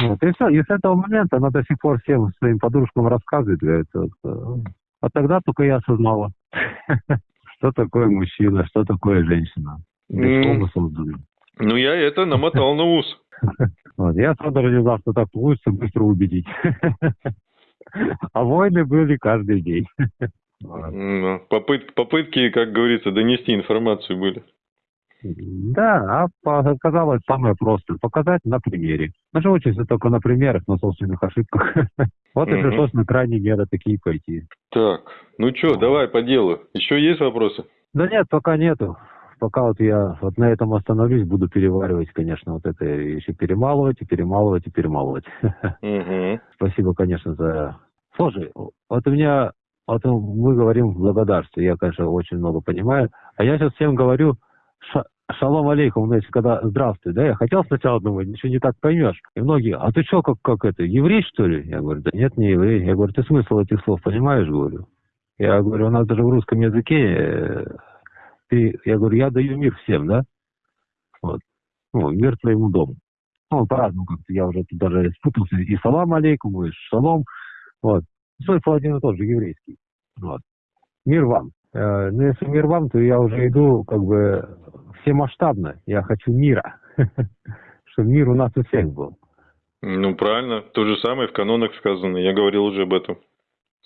Вот, и все, и с этого момента она до сих пор всем своим подружкам рассказывает, говорит, вот, э, а тогда только я осознала, что такое мужчина, что такое женщина. Для чего мы созданы. Ну, я это намотал на ус. Вот, я не знал, что так получится быстро убедить. А войны были каждый день. Попыт, попытки, как говорится, донести информацию были. Да, а оказалось самое простое. Показать на примере. Мы же учимся только на примерах, на собственных ошибках. Вот и пришлось на крайней меры такие пойти. Так, ну что, давай по делу. Еще есть вопросы? Да нет, пока нету пока вот я вот на этом остановлюсь, буду переваривать, конечно, вот это еще перемалывать, и перемалывать, и перемалывать. Спасибо, конечно, за... Слушай, вот у меня, вот мы говорим благодарствие, я, конечно, очень много понимаю, а я сейчас всем говорю, ша, шалом алейкум, знаете, когда здравствуй, да, я хотел сначала думать, ничего не так поймешь. И многие, а ты что, как, как это, еврей, что ли? Я говорю, да нет, не еврей. Я говорю, ты смысл этих слов понимаешь, говорю? Я говорю, у нас даже в русском языке э, ты, я говорю, я даю мир всем, да? Вот. Ну, мир твоему дому. Ну, по-разному как-то, я уже тут даже спутался. И салам алейкум, и шалом. Вот. Смысл один и тот же, еврейский. Вот. Мир вам. Э, ну, если мир вам, то я уже иду как бы всемасштабно. Я хочу мира. Чтобы мир у нас у всех был. Ну, правильно. То же самое в канонах сказано. Я говорил уже об этом.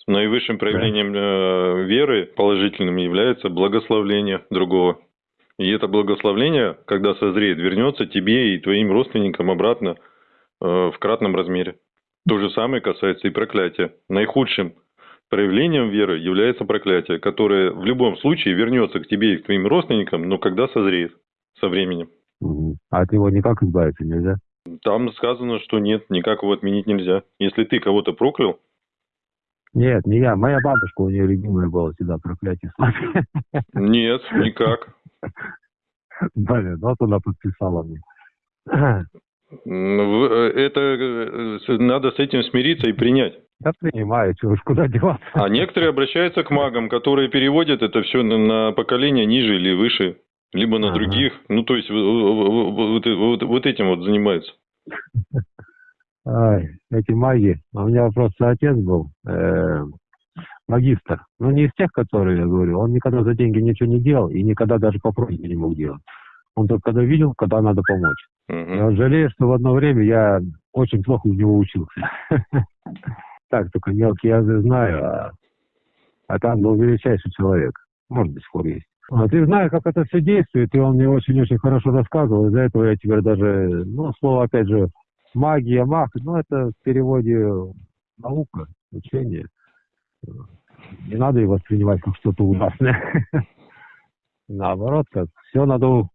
Наивысшим проявлением да. Э, веры положительным является благословление другого. И это благословление, когда созреет, вернется тебе и твоим родственникам обратно э, в кратном размере. То же самое касается и проклятия. Наихудшим проявлением веры является проклятие, которое в любом случае вернется к тебе и к твоим родственникам, но когда созреет со временем. А от него никак избавиться нельзя? Там сказано, что нет, никак его отменить нельзя. Если ты кого-то проклял, нет, не я. Моя бабушка, у нее любимое было всегда проклятие Нет, никак. Блин, вот она подписала мне. Ну, э, это э, надо с этим смириться и принять. Я принимаю, чего уж куда деваться. А некоторые обращаются к магам, которые переводят это все на поколение ниже или выше, либо на ага. других. Ну, то есть вот, вот, вот этим вот занимаются. Ай, эти маги. У меня просто отец был э, магистр. Ну, не из тех, которые, я говорю, он никогда за деньги ничего не делал и никогда даже по просьбе не мог делать. Он только когда видел, когда надо помочь. Uh-huh. Я жалею, что в одно время я очень плохо у него учился. Так, только мелкие язы знаю, а, а там был величайший человек. Может, до сих пор есть. Вот, и знаю, как это все действует, и он мне очень-очень хорошо рассказывал. Из-за этого я теперь даже, ну, слово, опять же, магия, маг, ну, это в переводе наука, учение. Не надо его воспринимать как что-то ужасное. Наоборот, как все надо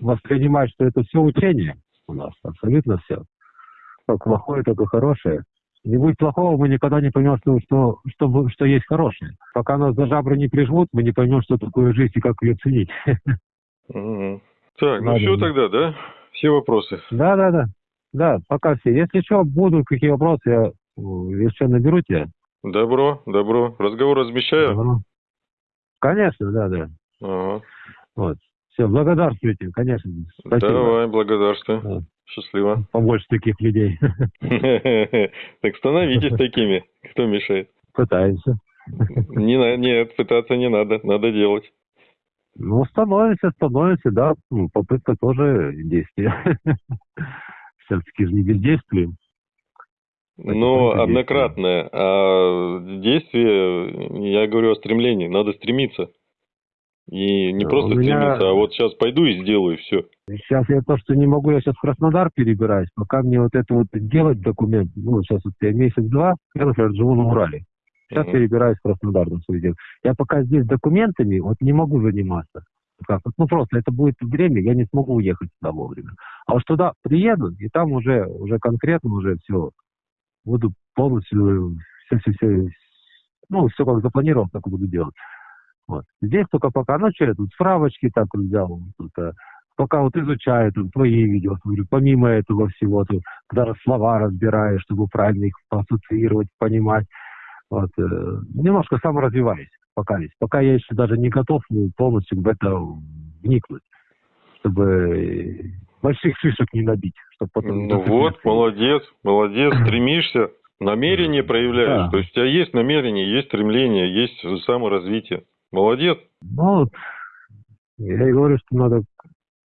воспринимать, что это все учение у нас, абсолютно все. Как плохое, так и хорошее. Не будет плохого, мы никогда не поймем, что, что, что, что есть хорошее. Пока нас за жабры не прижмут, мы не поймем, что такое жизнь и как ее ценить. Так, ну все тогда, да? Все вопросы? Да, да, да. Да, пока все. Если что, будут какие вопросы, я еще наберу тебя. Добро, добро. Разговор размещаю? Добро. Конечно, да, да. Ага. Вот. Все, благодарствуйте, конечно. Спасибо. Давай, благодарствую. Да. Счастливо. Побольше таких людей. Так становитесь такими. Кто мешает? Пытаемся. Не, нет, пытаться не надо. Надо делать. Ну, становимся, становимся, да. Ну, Попытка тоже действие. Все-таки же не бездействуем. Только однократное. А действие, я говорю о стремлении. Надо стремиться. И не Да, просто меня- стремиться, а вот сейчас пойду и сделаю, все. Сейчас я то, что не могу, я сейчас в Краснодар перебираюсь, пока мне вот это вот делать документ, ну, сейчас вот я месяц-два, я, например, живу на Урале. Сейчас Мгм. перебираюсь в Краснодар на свое дело. Я пока здесь документами вот не могу заниматься. Как? Ну, просто это будет время, я не смогу уехать туда вовремя. А вот туда приеду, и там уже, уже конкретно уже все, буду полностью все, все, все, ну, все как запланировал, так и буду делать. Вот. Здесь только пока, ну, что я тут справочки так взял, тут, э, пока вот изучаю тут твои видео, смотрю, помимо этого всего, тут даже слова разбираю, чтобы правильно их ассоциировать, понимать. Вот, э, немножко саморазвиваюсь пока есть. Пока я еще даже не готов ну, полностью в это вникнуть, чтобы э, больших шишек не набить. Чтобы потом Ну вот, молодец, молодец, стремишься, намерение проявляешь. Да. То есть у тебя есть намерение, есть стремление, есть саморазвитие. Молодец. Ну, вот, я и говорю, что надо,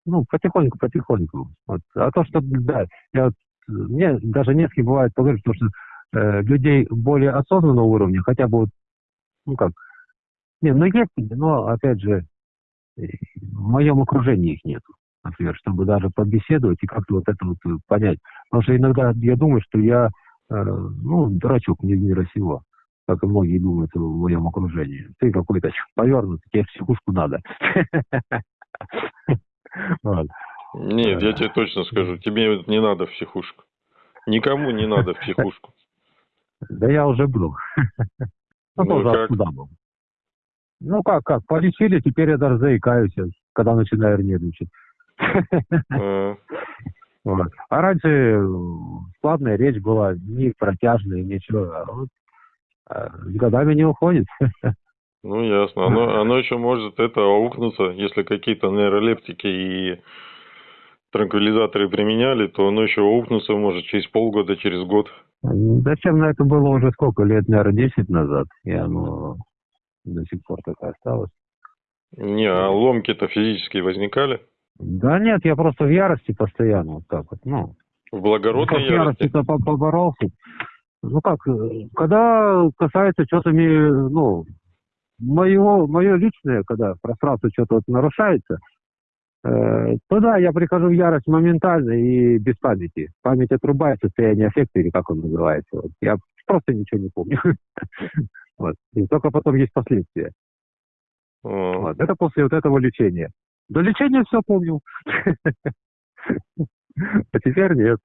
ну, потихоньку, потихоньку. Вот. А то, что, да, я вот, мне даже не с кем бывает поговорить, потому что э, людей более осознанного уровня, хотя бы вот, ну как, не, ну есть, но, опять же, э, в моем окружении их нету, например, чтобы даже побеседовать и как-то вот это вот понять. Потому что иногда я думаю, что я, э, ну, дурачок не мира сего как и многие думают в моем окружении. Ты какой-то повернутый, тебе психушку надо. Нет, я тебе точно скажу, тебе не надо в психушку. Никому не надо в психушку. Да я уже был. Ну, Ну, тоже откуда был. Ну, как, как, полечили, теперь я даже заикаюсь, когда начинаю нервничать. А, Вот. А раньше э, складная речь была, не протяжная, ничего. А вот, а, с годами не уходит. Ну, ясно. Оно, оно еще может это аукнуться, если какие-то нейролептики и транквилизаторы применяли, то оно еще аукнуться может через полгода, через год. Зачем на это было уже сколько лет, наверное, 10 назад, и оно до сих пор так и осталось. Не, а ломки-то физически возникали? Да нет, я просто в ярости постоянно, вот так вот, ну. В благородной в ярости? ярости-то по- поборолся. Ну как, э, когда касается что-то, ну, моего, мое личное, когда пространство что-то вот нарушается, э, то да, я прихожу в ярость моментально и без памяти. Память отрубает состояние аффекта, или как он называется. Вот. Я просто ничего не помню. Вот. И только потом есть последствия. Вот. Это после вот этого лечения. До лечения все помню. А теперь нет.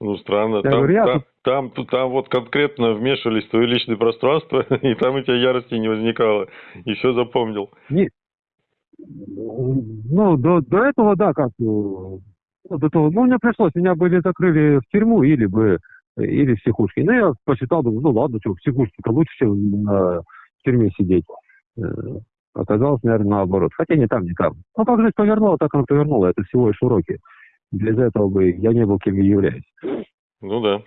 Ну, странно. Я Там, говорю, я там, тут- там, тут- там вот конкретно вмешивались в твое личное пространство, и там у тебя ярости не возникало. И все запомнил. Ну, до, до этого, да, как, ну, до того, ну, мне пришлось, меня были закрыли в тюрьму или бы, или в психушке. Ну, я посчитал, думаю, ну, ладно, что, в психушке-то лучше, чем на, в тюрьме сидеть. Э, Оказалось, наверное, наоборот. Хотя не там, не там. Ну, как жизнь повернула, так она повернула. Это всего лишь уроки. Без этого бы я не был кем я являюсь. Ну да.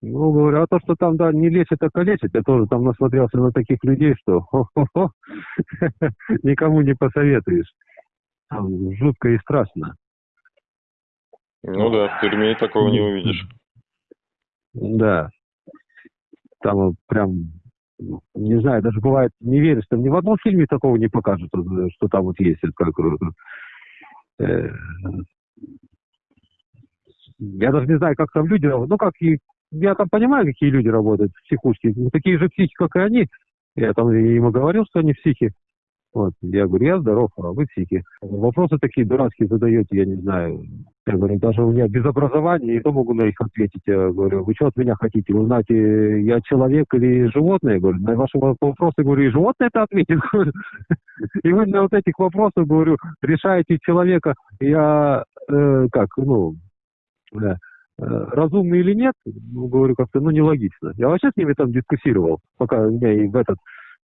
Ну, говорю, а то, что там, да, не лечит, а калечит, я тоже там насмотрелся на таких людей, что никому не посоветуешь. Там жутко и страшно. Ну да, в тюрьме такого не увидишь. Да. Там вот прям, не знаю, даже бывает, не веришь, там ни в одном фильме такого не покажут, вот, что там вот есть. Как, я даже не знаю, как там люди. Ну, как и я там понимаю, какие люди работают в психушке. Ну, такие же психи, как и они. Я там ему говорил, что они психи. Вот. Я говорю, я здоров, а вы психи. Вопросы такие дурацкие задаете, я не знаю. Я говорю, даже у меня без образования, и то могу на них ответить. Я говорю, вы что от меня хотите? Узнать, э, я человек или животное? Я говорю, на ваши вопросы, говорю, и животное это ответит. И вы на вот этих вопросах, говорю, решаете человека, я, э, как, ну, э, разумный или нет, говорю, как-то, ну, нелогично. Я вообще с ними там дискуссировал, пока меня и в этот,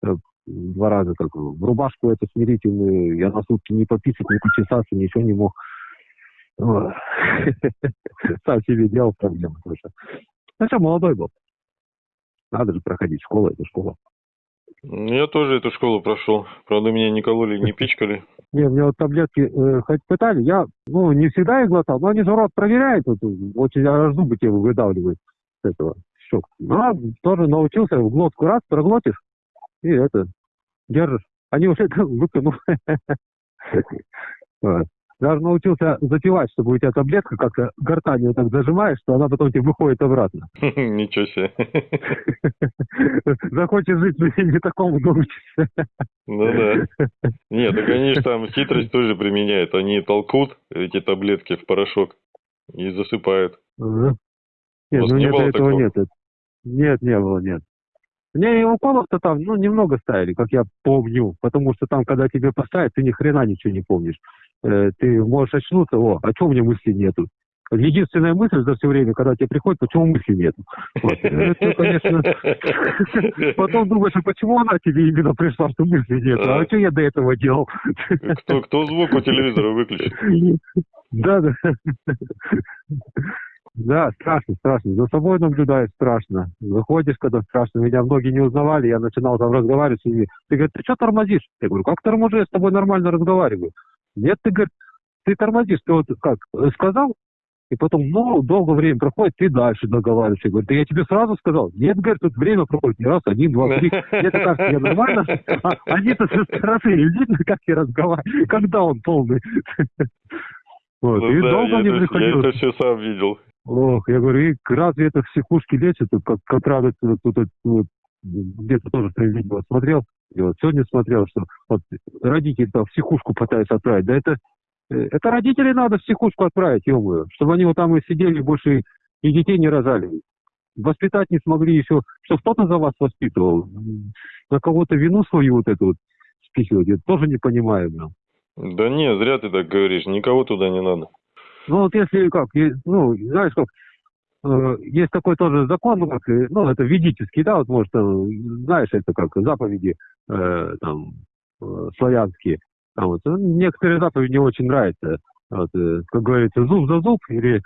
э, два раза как в рубашку эту смирительную, я на сутки не пописать, не почесаться, ничего не мог. Сам себе делал проблемы тоже. Ну что, молодой был. Надо же проходить школу, это школа. Я тоже эту школу прошел. Правда, меня не кололи, не пичкали. Не, мне вот таблетки э, хоть пытали, я, ну, не всегда их глотал, но они же рот проверяют, вот, очень аж зубы тебе выдавливают с этого щек. Ну, тоже научился, в глотку раз проглотишь, и это, держишь. Они уже выкинул. Вот. Даже научился запивать, чтобы у тебя таблетка как-то гортанью так зажимаешь, что она потом тебе выходит обратно. Ничего себе. Захочешь жить в не такому научишься. Ну да. Нет, так они же там хитрость тоже применяют. Они толкут эти таблетки в порошок и засыпают. Нет, ну не нет, этого нет. Нет, не было, нет. Мне и уколов-то там, ну, немного ставили, как я помню. Потому что там, когда тебе поставят, ты ни хрена ничего не помнишь. Э, ты можешь очнуться, о, а чего у меня мысли нету? Единственная мысль за все время, когда тебе приходит, почему мысли? Вот. Это, конечно, потом думаешь, а почему она тебе именно пришла, что мысли нету? А что я до этого делал? Кто, кто звук у телевизора выключит? Да, да. Да, страшно, страшно. За собой наблюдаешь страшно. Выходишь, когда страшно. Меня многие не узнавали, я начинал там разговаривать с ними. Ты говоришь, ты что тормозишь? Я говорю, как торможу, я с тобой нормально разговариваю. Нет, ты говоришь, ты тормозишь, ты вот как, сказал, и потом, ну, долгое время проходит, ты дальше договариваешься. Я говорю, да я тебе сразу сказал. Нет, говорит, тут время проходит не раз, один, два, три. Это кажется, я нормально. А они-то со стороны, видно, как я разговариваю, когда он полный. Вот, Ну и да, долго я мне это, я приходилось. это все сам видел. Ох, я говорю, и разве это в психушке лечат? Как, как раз тут, вот, где-то тоже видео смотрел, и вот сегодня смотрел, что вот родители там в психушку пытаются отправить. Да это, э, это родителей надо в психушку отправить, ё чтобы они вот там и сидели, больше и- детей не рожали. Воспитать не смогли еще, что кто-то за вас воспитывал. На кого-то вину свою вот эту вот спихивать, я тоже не понимаю. блин. Да не, зря ты так говоришь. Никого туда не надо. Ну вот если как, ну, знаешь как, э, есть такой тоже закон, ну, как, ну, это ведический, да, вот, может, э, знаешь, это как заповеди, э, там, э, славянские. Там вот, ну, некоторые заповеди не очень нравятся. Вот, как говорится, зуб за зуб, или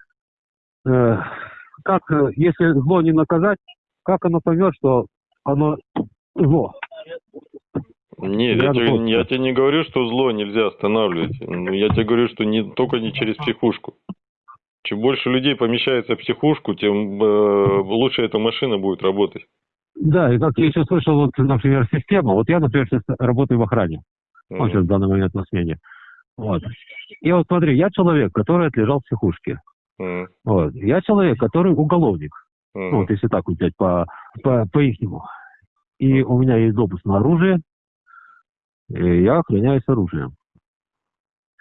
э, как, если зло не наказать, как оно поймет, что оно зло. Нет, Я тебе, я тебе не говорю, что зло нельзя останавливать. Ну, Я тебе говорю, что не, только не через психушку. Чем больше людей помещается в психушку, тем э, лучше эта машина будет работать. Да, и как я еще слышал, вот, например, система, вот я, например, сейчас работаю в охране. Он сейчас в данный момент на смене. Вот. И вот смотри, я человек, который отлежал в психушке. Мгм. Вот. Я человек, который уголовник. Мгм. Ну, вот если так взять по, по, по ихнему. И у меня есть допуск на оружие, я охраняюсь оружием.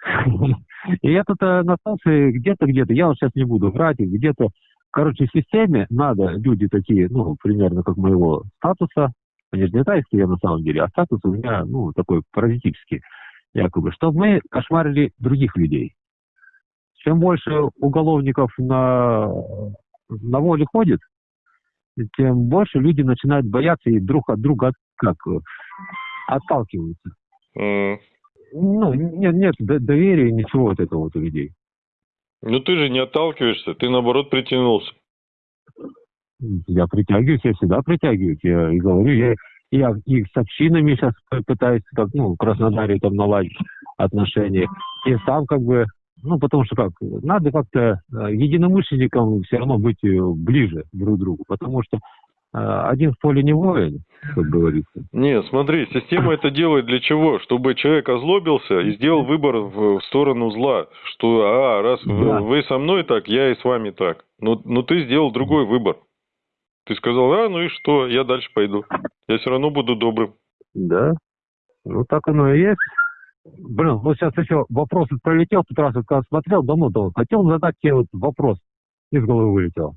И тут э, на станции где-то, где-то, я вот сейчас не буду врать, где-то, короче, в системе надо люди такие, ну, примерно как моего статуса, они же не тайские я на самом деле, а статус у меня, ну, такой паразитический, якобы, чтобы мы кошмарили других людей. Чем больше уголовников на, на воле ходит, тем больше люди начинают бояться и друг от друга как э, отталкиваются. Мгм. Ну, нет, нет доверия, ничего вот этого вот у людей. Ну ты же не отталкиваешься, ты наоборот притянулся. Я притягиваюсь, я всегда притягиваюсь. Я и говорю, я, я и с общинами сейчас пытаюсь, как, ну, в Краснодаре там наладить отношения. И сам как бы, ну, потому что как, надо как-то э, единомышленникам все равно быть э, ближе друг к другу. Потому что один в поле не воин, как говорится. Не, смотри, система это делает для чего? Чтобы человек озлобился и сделал выбор в, в сторону зла. Что, а, раз вы, Да. вы со мной так, я и с вами так. Но, но ты сделал другой выбор. Ты сказал, а, ну и что, я дальше пойду. Я все равно буду добрым. Да. Ну, так оно и есть. Блин, вот сейчас еще вопрос пролетел, тут раз вот когда смотрел, давно-давно, хотел задать тебе вот вопрос, из головы вылетел.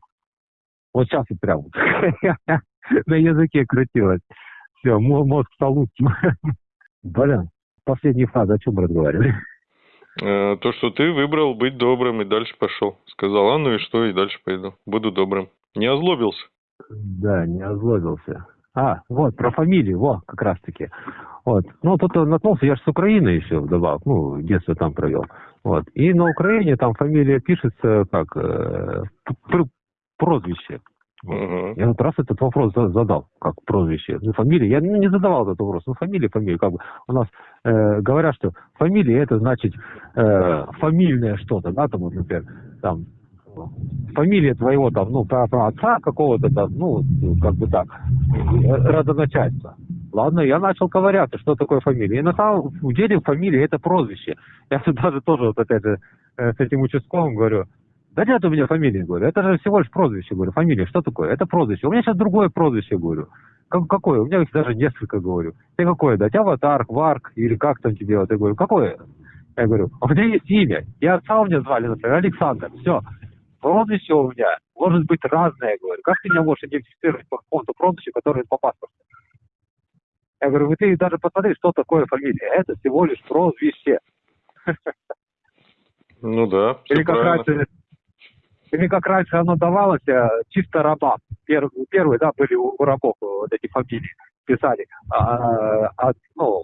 Вот сейчас вот прям на языке крутилось. Все, мозг стал. Блин, последняя фраза, о чем мы разговаривали? Э, то, что ты выбрал быть добрым и дальше пошел. Сказал, а, ну и что, и дальше пойду. Буду добрым. Не озлобился. Да, не озлобился. А, вот, про фамилию, во, как раз таки. Вот. Ну, тут наткнулся, я же с Украины еще вдобавок, ну, детство там провел. Вот. И на Украине там фамилия пишется как э, пр- прозвище. Мгм. Я вот раз этот вопрос за- задал, как прозвище. Ну, фамилия, я ну, не задавал этот вопрос. Ну, фамилия, фамилия. Как бы у нас э, говорят, что фамилия это значит э, фамильное что-то, да, там, вот, например, там фамилия твоего там, ну, про, про отца какого-то там, ну, как бы так, э, родоначальства. Ладно, я начал ковыряться, что такое фамилия. И на самом деле фамилия это прозвище. Я даже тоже вот опять же э, с этим участковым говорю, да нет у меня фамилии, говорю. Это же всего лишь прозвище, говорю. Фамилия, что такое? Это прозвище. У меня сейчас другое прозвище, говорю. Как, какое? У меня их даже несколько, говорю. Ты какое дать? Аватар, Варк или как там тебе? Вот я говорю, какое? Я говорю, у меня есть имя. И отца у меня звали, например, Александр. Все. Прозвище у меня может быть разное, говорю. Как ты меня можешь идентифицировать по какому-то прозвищу, которое по паспорту? Я говорю, ты даже посмотри, что такое фамилия. Это всего лишь прозвище. Ну да, Или как правильно. раньше, или как раньше оно давалось, э, чисто рабам. Пер- первые, да, были у, рабов э, вот эти фамилии писали. А, а, ну,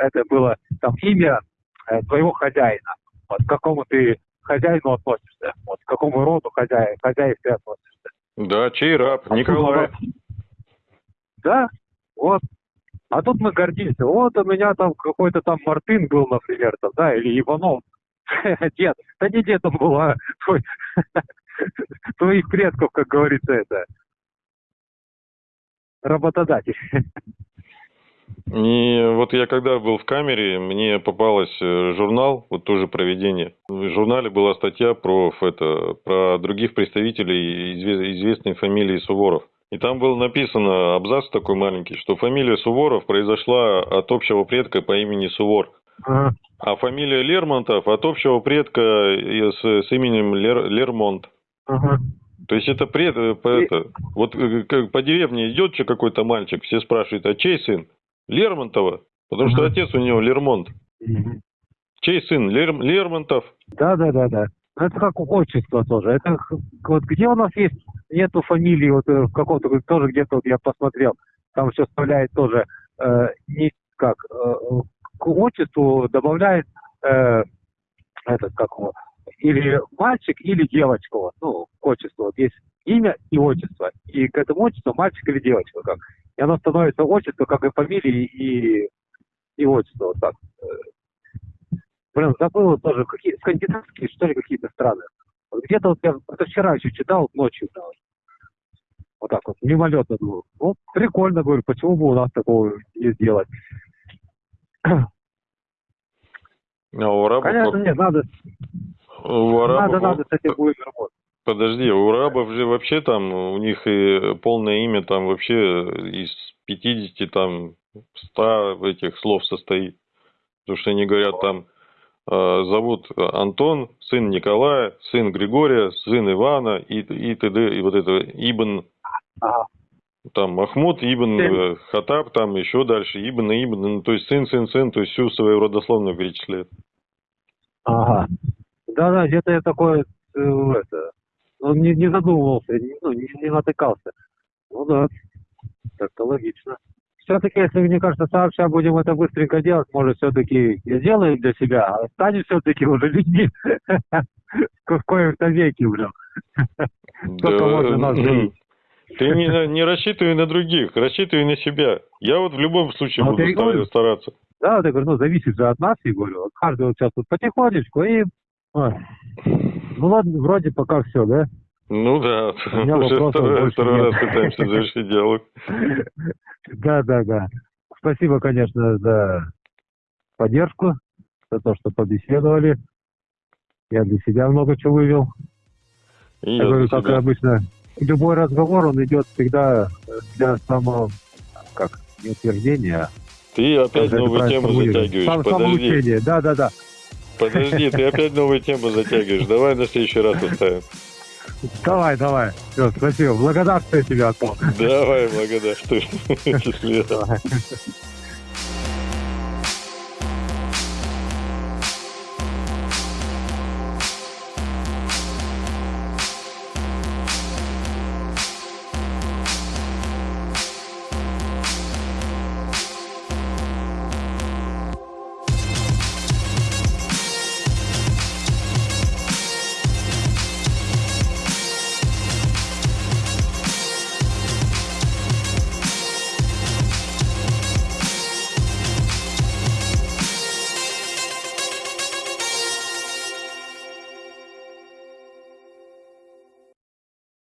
это было там имя э, твоего хозяина. Вот к какому ты хозяину относишься, вот к какому роду хозяин, хозяев ты относишься. Да, чей раб? Николай. Да, вот. А тут мы гордимся. Вот у меня там какой-то там Мартын был, например, там, да, или Иванов. Дед. Да не дед он был, а твой, твоих предков, как говорится, это работодатель. И вот я когда был в камере, мне попалась э, журнал, вот тоже проведение. В журнале была статья про это, про других представителей изве- известной фамилии Суворов. И там было написано абзац такой маленький, что фамилия Суворов произошла от общего предка по имени Сувор. Ага. А фамилия Лермонтов от общего предка и с, с именем Лер- Лермонт. Ага. То есть это пред, э, по, И- это, вот э, как по деревне идет че какой-то мальчик, все спрашивают, а чей сын? Лермонтова, потому что отец у него Лермонт. Чей сын? Лер- Лермонтов. Да, да, да, да. Ну, Это как отчество тоже. Это вот где у нас есть нету фамилии, вот э, в каком-то вот тоже где-то вот я посмотрел, там еще вставляет тоже э, не как э, к отчеству добавляет э, этот как его, или мальчик, или девочка, вот, ну, к отчеству. Вот есть имя и отчество. И к этому отчеству мальчик или девочка как. И оно становится отчество, как и фамилии, и, и отчество. Вот так. Э, Блин, забыл вот тоже, какие скандинавские, что ли, какие-то страны. Вот где-то вот я это вчера еще читал ночью. да, вот. Вот так вот, мимолетно думал. Вот прикольно, говорю, почему бы у нас такого не сделать? У арабов, Конечно, нет, надо, у арабов- надо, надо с этим будет работать. подожди, у арабов же вообще там, у них и полное имя там вообще из 50 там 100 этих слов состоит. Потому что они говорят там, э, зовут Антон, сын Николая, сын Григория, сын Ивана и, и т.д. И вот это Ибн, Ага. там Махмуд, Ибн Семь. э, Хатаб, там еще дальше, Ибн, Ибн, ну, то есть сын, сын, сын, то есть всю свою родословную перечисляет. Ага. Да-да, где-то я такое, э, это, ну, не, не задумывался, не- ну, не, не натыкался. Ну да, так-то логично. Все-таки, если, мне кажется, сообща будем это быстренько делать, может, все-таки сделаем для себя, а станем все-таки уже людьми в коем-то веке, блин. Сколько можно нас жить? Ты не, не рассчитывай на других, рассчитывай на себя. Я вот в любом случае Ну, буду стараться. Да, вот я говорю, ну, зависит же от нас, я говорю. Каждый вот сейчас вот потихонечку и... ой. Ну ладно, вроде пока все, да? Ну да, уже второй, второй раз пытаемся завершить диалог. Да, да, да. Спасибо, конечно, за поддержку, за то, что побеседовали. Я для себя много чего вывел. И Я говорю, как обычно, любой разговор, он идет всегда для самого, как, не утверждения, а Ты опять новую тему затягиваешь. Подожди, самоучение, да, да, да. Подожди, ты опять новую тему затягиваешь. Давай на следующий раз оставим. Давай, давай. Все, спасибо. Благодарствую тебе, Антон. Давай, благодарю. Счастливо.